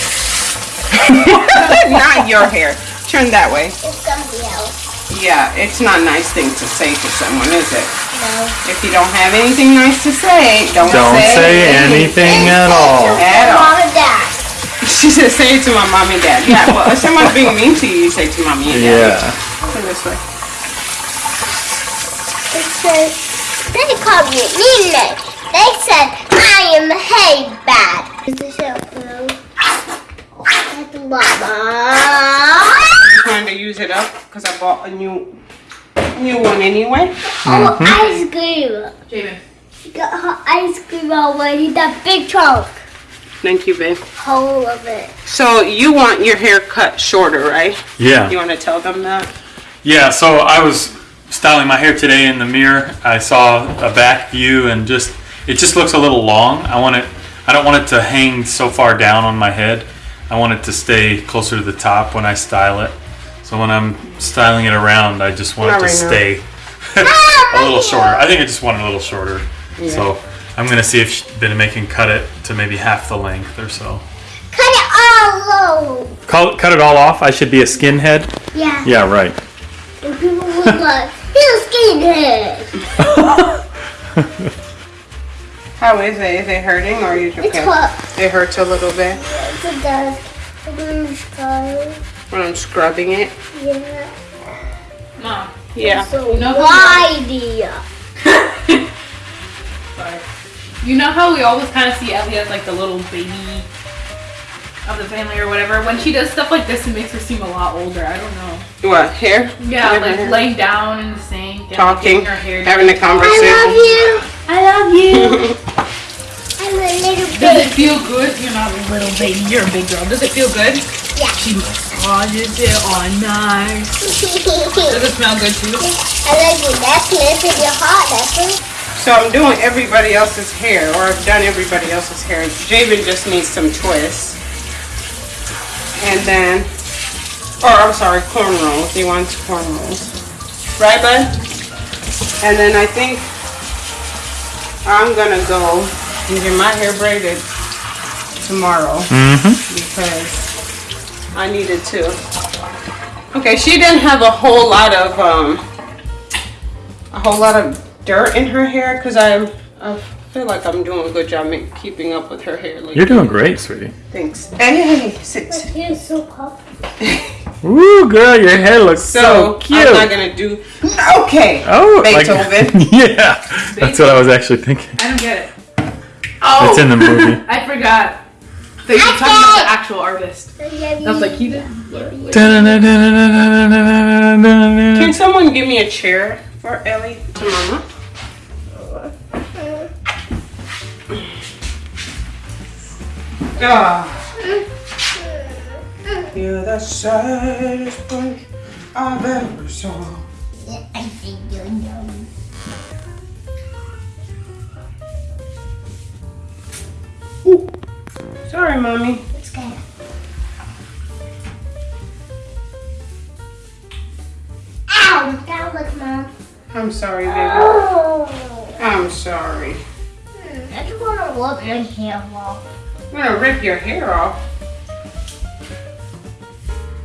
not your hair. Turn that way. It's somebody else. Yeah, it's not a nice thing to say to someone, is it? No. If you don't have anything nice to say, don't, Don't say anything at all. At all. Mom and Dad. She said, say it to my mom and dad. Yeah, well, if someone's being mean to you, you say to mommy and dad. Yeah. Turn this way. It says, they called me mean name. They said I am a hay bad. Is the shampoo? That's Mama. Trying to use it up because I bought a new new one anyway. Oh, ice cream. Javen. You got her ice cream already. That big chunk. Thank you, babe. Whole of it. So you want your hair cut shorter, right? Yeah. You want to tell them that? Yeah, so I was styling my hair today in the mirror. I saw a back view and just it just looks a little long. I want it I don't want it to hang so far down on my head. I want it to stay closer to the top when I style it. So when I'm styling it around, I just want Not it to right now. stay ah, a little shorter. I think I just want it a little shorter. So I'm gonna see if Bename can cut it to maybe half the length or so. Cut it all low. Cut, cut it all off. I should be a skinhead. Yeah. Yeah, right. And people would like, he's a skinhead. How is it? Is it hurting or are you okay? It's hot. It hurts a little bit Yes, it does. I'm gonna sky. when I'm scrubbing it. Yeah. Mom. Yeah. So You know who- why Sorry. You know how we always kind of see Ellie as like the little baby of the family or whatever. When she does stuff like this, it makes her seem a lot older. I don't know. What hair? Yeah, Yeah, like hair. laying down in the sink, Talking, getting her hair having a conversation. I love you. I love you. I'm a little baby. Does it feel good? You're not a little baby. You're a big girl. Does it feel good? Yeah. She massages it all nice. Does it smell good too? I like your necklace and your heart necklace. So I'm doing everybody else's hair, or I've done everybody else's hair. Javen just needs some twists. And then, or I'm sorry, cornrows. He wants cornrows. Right, bud? And then I think I'm gonna go and get my hair braided tomorrow Mm-hmm. because I needed to. Okay, she didn't have a whole lot of um a whole lot of dirt in her hair because I I feel like I'm doing a good job keeping up with her hair. Like, You're doing great, sweetie. Thanks. Hey, hey, hey, sit. You're so puffy. Ooh, girl, your hair looks so, So, cute. I'm not gonna do. Okay. oh, like- Beethoven. yeah, that's what I was actually thinking. I don't get it. Oh, It's in the movie. I forgot. That you were talking about the actual artist. I was like, he did? Can someone give me a chair for Ellie to Mama? Ah. You're the saddest boy I've ever saw. I think you know. Sorry, mommy. It's good. Ow! That was mom. I'm sorry, baby. Oh! I'm sorry. I just want to rub your hair off. I'm gonna rip your hair off.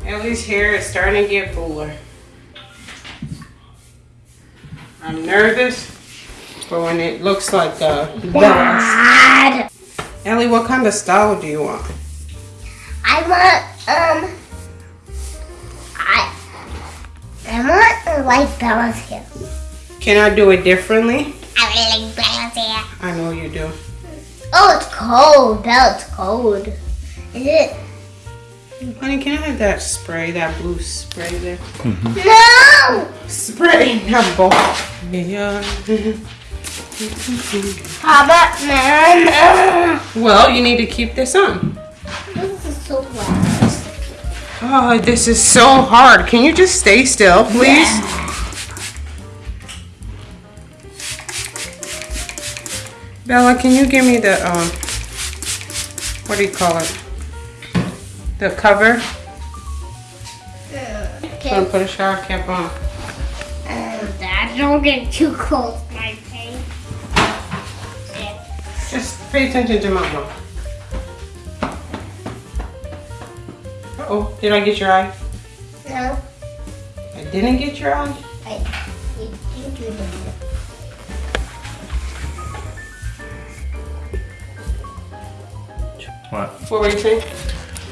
Ellie's hair is starting to get fuller. I'm nervous for when it looks like uh, Bella's. Dad! Ellie, what kind of style do you want? I want, um, I, I want to like Bella's hair. Can I do it differently? I really like Bella's hair. I know you do. Oh, it's cold. Bella, it's cold. Is it? Honey, can I have that spray, that blue spray there? No! Spray, not ball. Yeah. How about man? Well, you need to keep this on. This is so loud. Oh, this is so hard. Can you just stay still, please? Bella, can you give me the um what do you call it? The cover? Okay. I'm gonna put a shower cap on. Um, Dad, don't get too close pay attention to mama. Uh oh, did I get your eye? No, I didn't get your eye? I you think you did. What? What were you saying?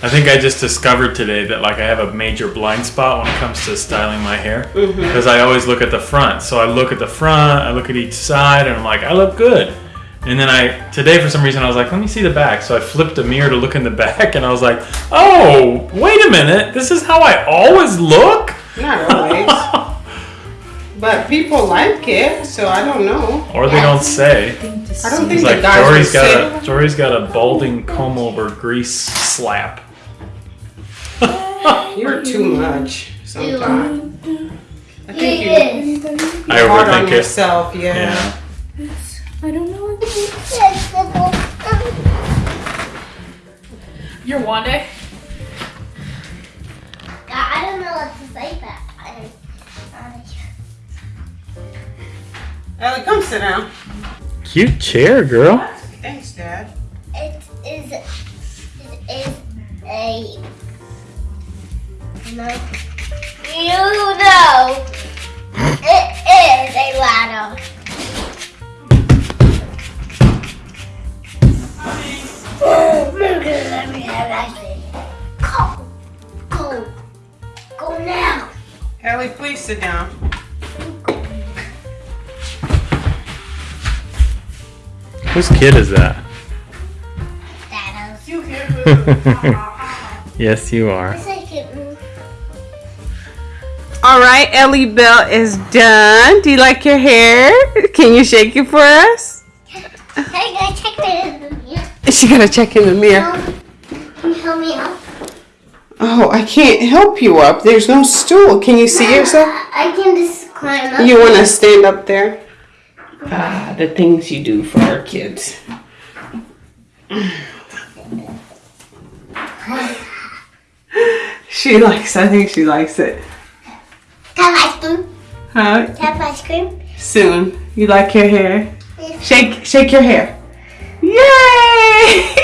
I think I just discovered today that like I have a major blind spot when it comes to styling my hair because I always look at the front. So I look at the front, I look at each side, and I'm like, I look good. And then I today for some reason I was like, let me see the back. So I flipped the mirror to look in the back, and I was like, oh, wait a minute, this is how I always look. Not always. but people like it, so I don't know. or they don't say. I don't think It's the like guys would Jory's say got a Jory's got a balding comb over grease slap. You're too much sometimes. I think you, Yes. I you're hard on overthink it. yourself, yeah. Yeah. You're Wanda? I don't know what to say back. I, Ellie, come sit down. Cute chair, girl. Thanks, Dad. it is it is a no. You know it is a ladder. Oh, look at me, I see. Go, go, go now. Ellie, please sit down. Whose kid is that? That is. yes, you are. Yes, I can move. All right, Ellie Bell is done. Do you like your hair? Can you shake it for us? Hey, guys, check this. Yeah. She gotta check in the mirror. Can you help me up? Oh, I can't help you up. There's no stool. Can you see yourself? I can just climb up. You wanna stand up there? Ah, the things you do for our kids. She likes, I think she likes it. Have ice cream. Huh? Have ice cream. Soon. You like your hair? Shake, shake your hair. Yay!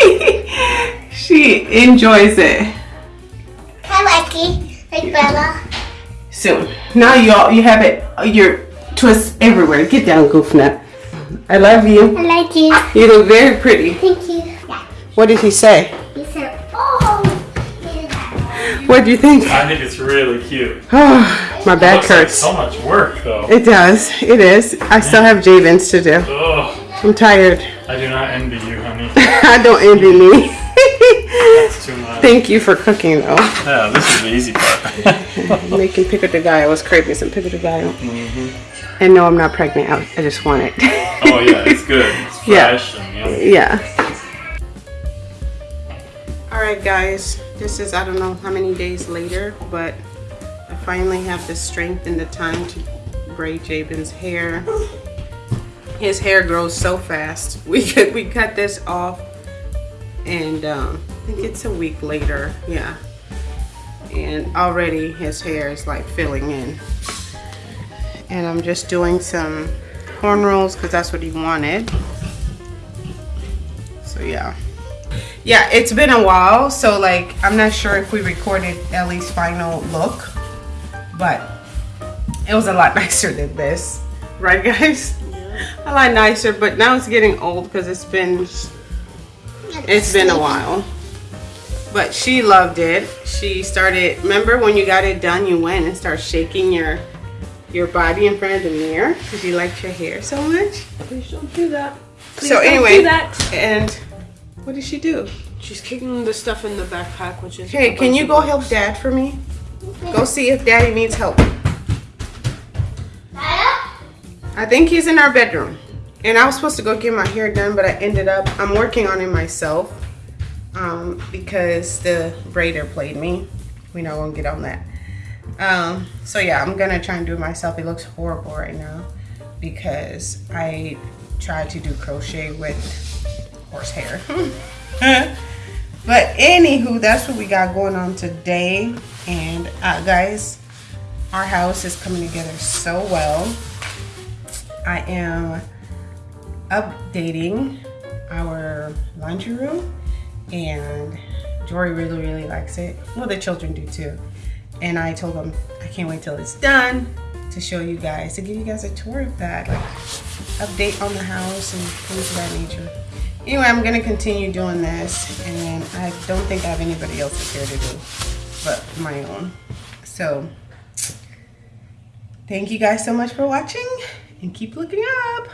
she enjoys it. I like it. Like Bella. Soon. Now you all, you have it, your twist everywhere. Get down, Goofnut. I love you. I like it. You look very pretty. Thank you. Yeah. What did he say? He said, oh. yeah. What do you think? I think it's really cute. Oh, my back Looks like hurts. so much work though. It does. It is. I still have Javens to do. Ugh, I'm tired. I do not envy you, honey. I don't envy me. That's too much. Thank you for cooking though. Yeah, this is the easy part. Making pico de gallo. I was craving some pico de gallo. Mm-hmm. And no, I'm not pregnant. I, I just want it. oh yeah, it's good. It's Yeah. and yummy. Yeah. All right, guys. This is I don't know how many days later, but I finally have the strength and the time to braid Javen's hair. His hair grows so fast. We could we cut this off, and um, I think it's a week later. Yeah, and already his hair is like filling in. And I'm just doing some corn rolls because that's what he wanted. So yeah. Yeah, it's been a while, so like I'm not sure if we recorded Ellie's final look, but it was a lot nicer than this. Right guys? A lot nicer, but now it's getting old because it's been it's been a while. But she loved it. She started remember when you got it done you went and started shaking your your body in front of the mirror because you liked your hair so much. Please don't do that. Please so don't anyway, do that. and what did she do? She's kicking the stuff in the backpack, which is. Hey, can you go help dad for me? Go see if daddy needs help. I think he's in our bedroom. And I was supposed to go get my hair done, but I ended up, I'm working on it myself um, because the braider played me. We're not gonna get on that. Um, so yeah, I'm gonna try and do it myself. It looks horrible right now because I tried to do crochet with horsehair. But anywho, that's what we got going on today. And uh, guys, our house is coming together so well. I am updating our laundry room and Jory really, really likes it. Well, the children do too. And I told them I can't wait till it's done to show you guys, to give you guys a tour of that, like update on the house and things of that nature. Anyway, I'm gonna continue doing this, and I don't think I have anybody else here to do, but my own. So, thank you guys so much for watching, and keep looking up.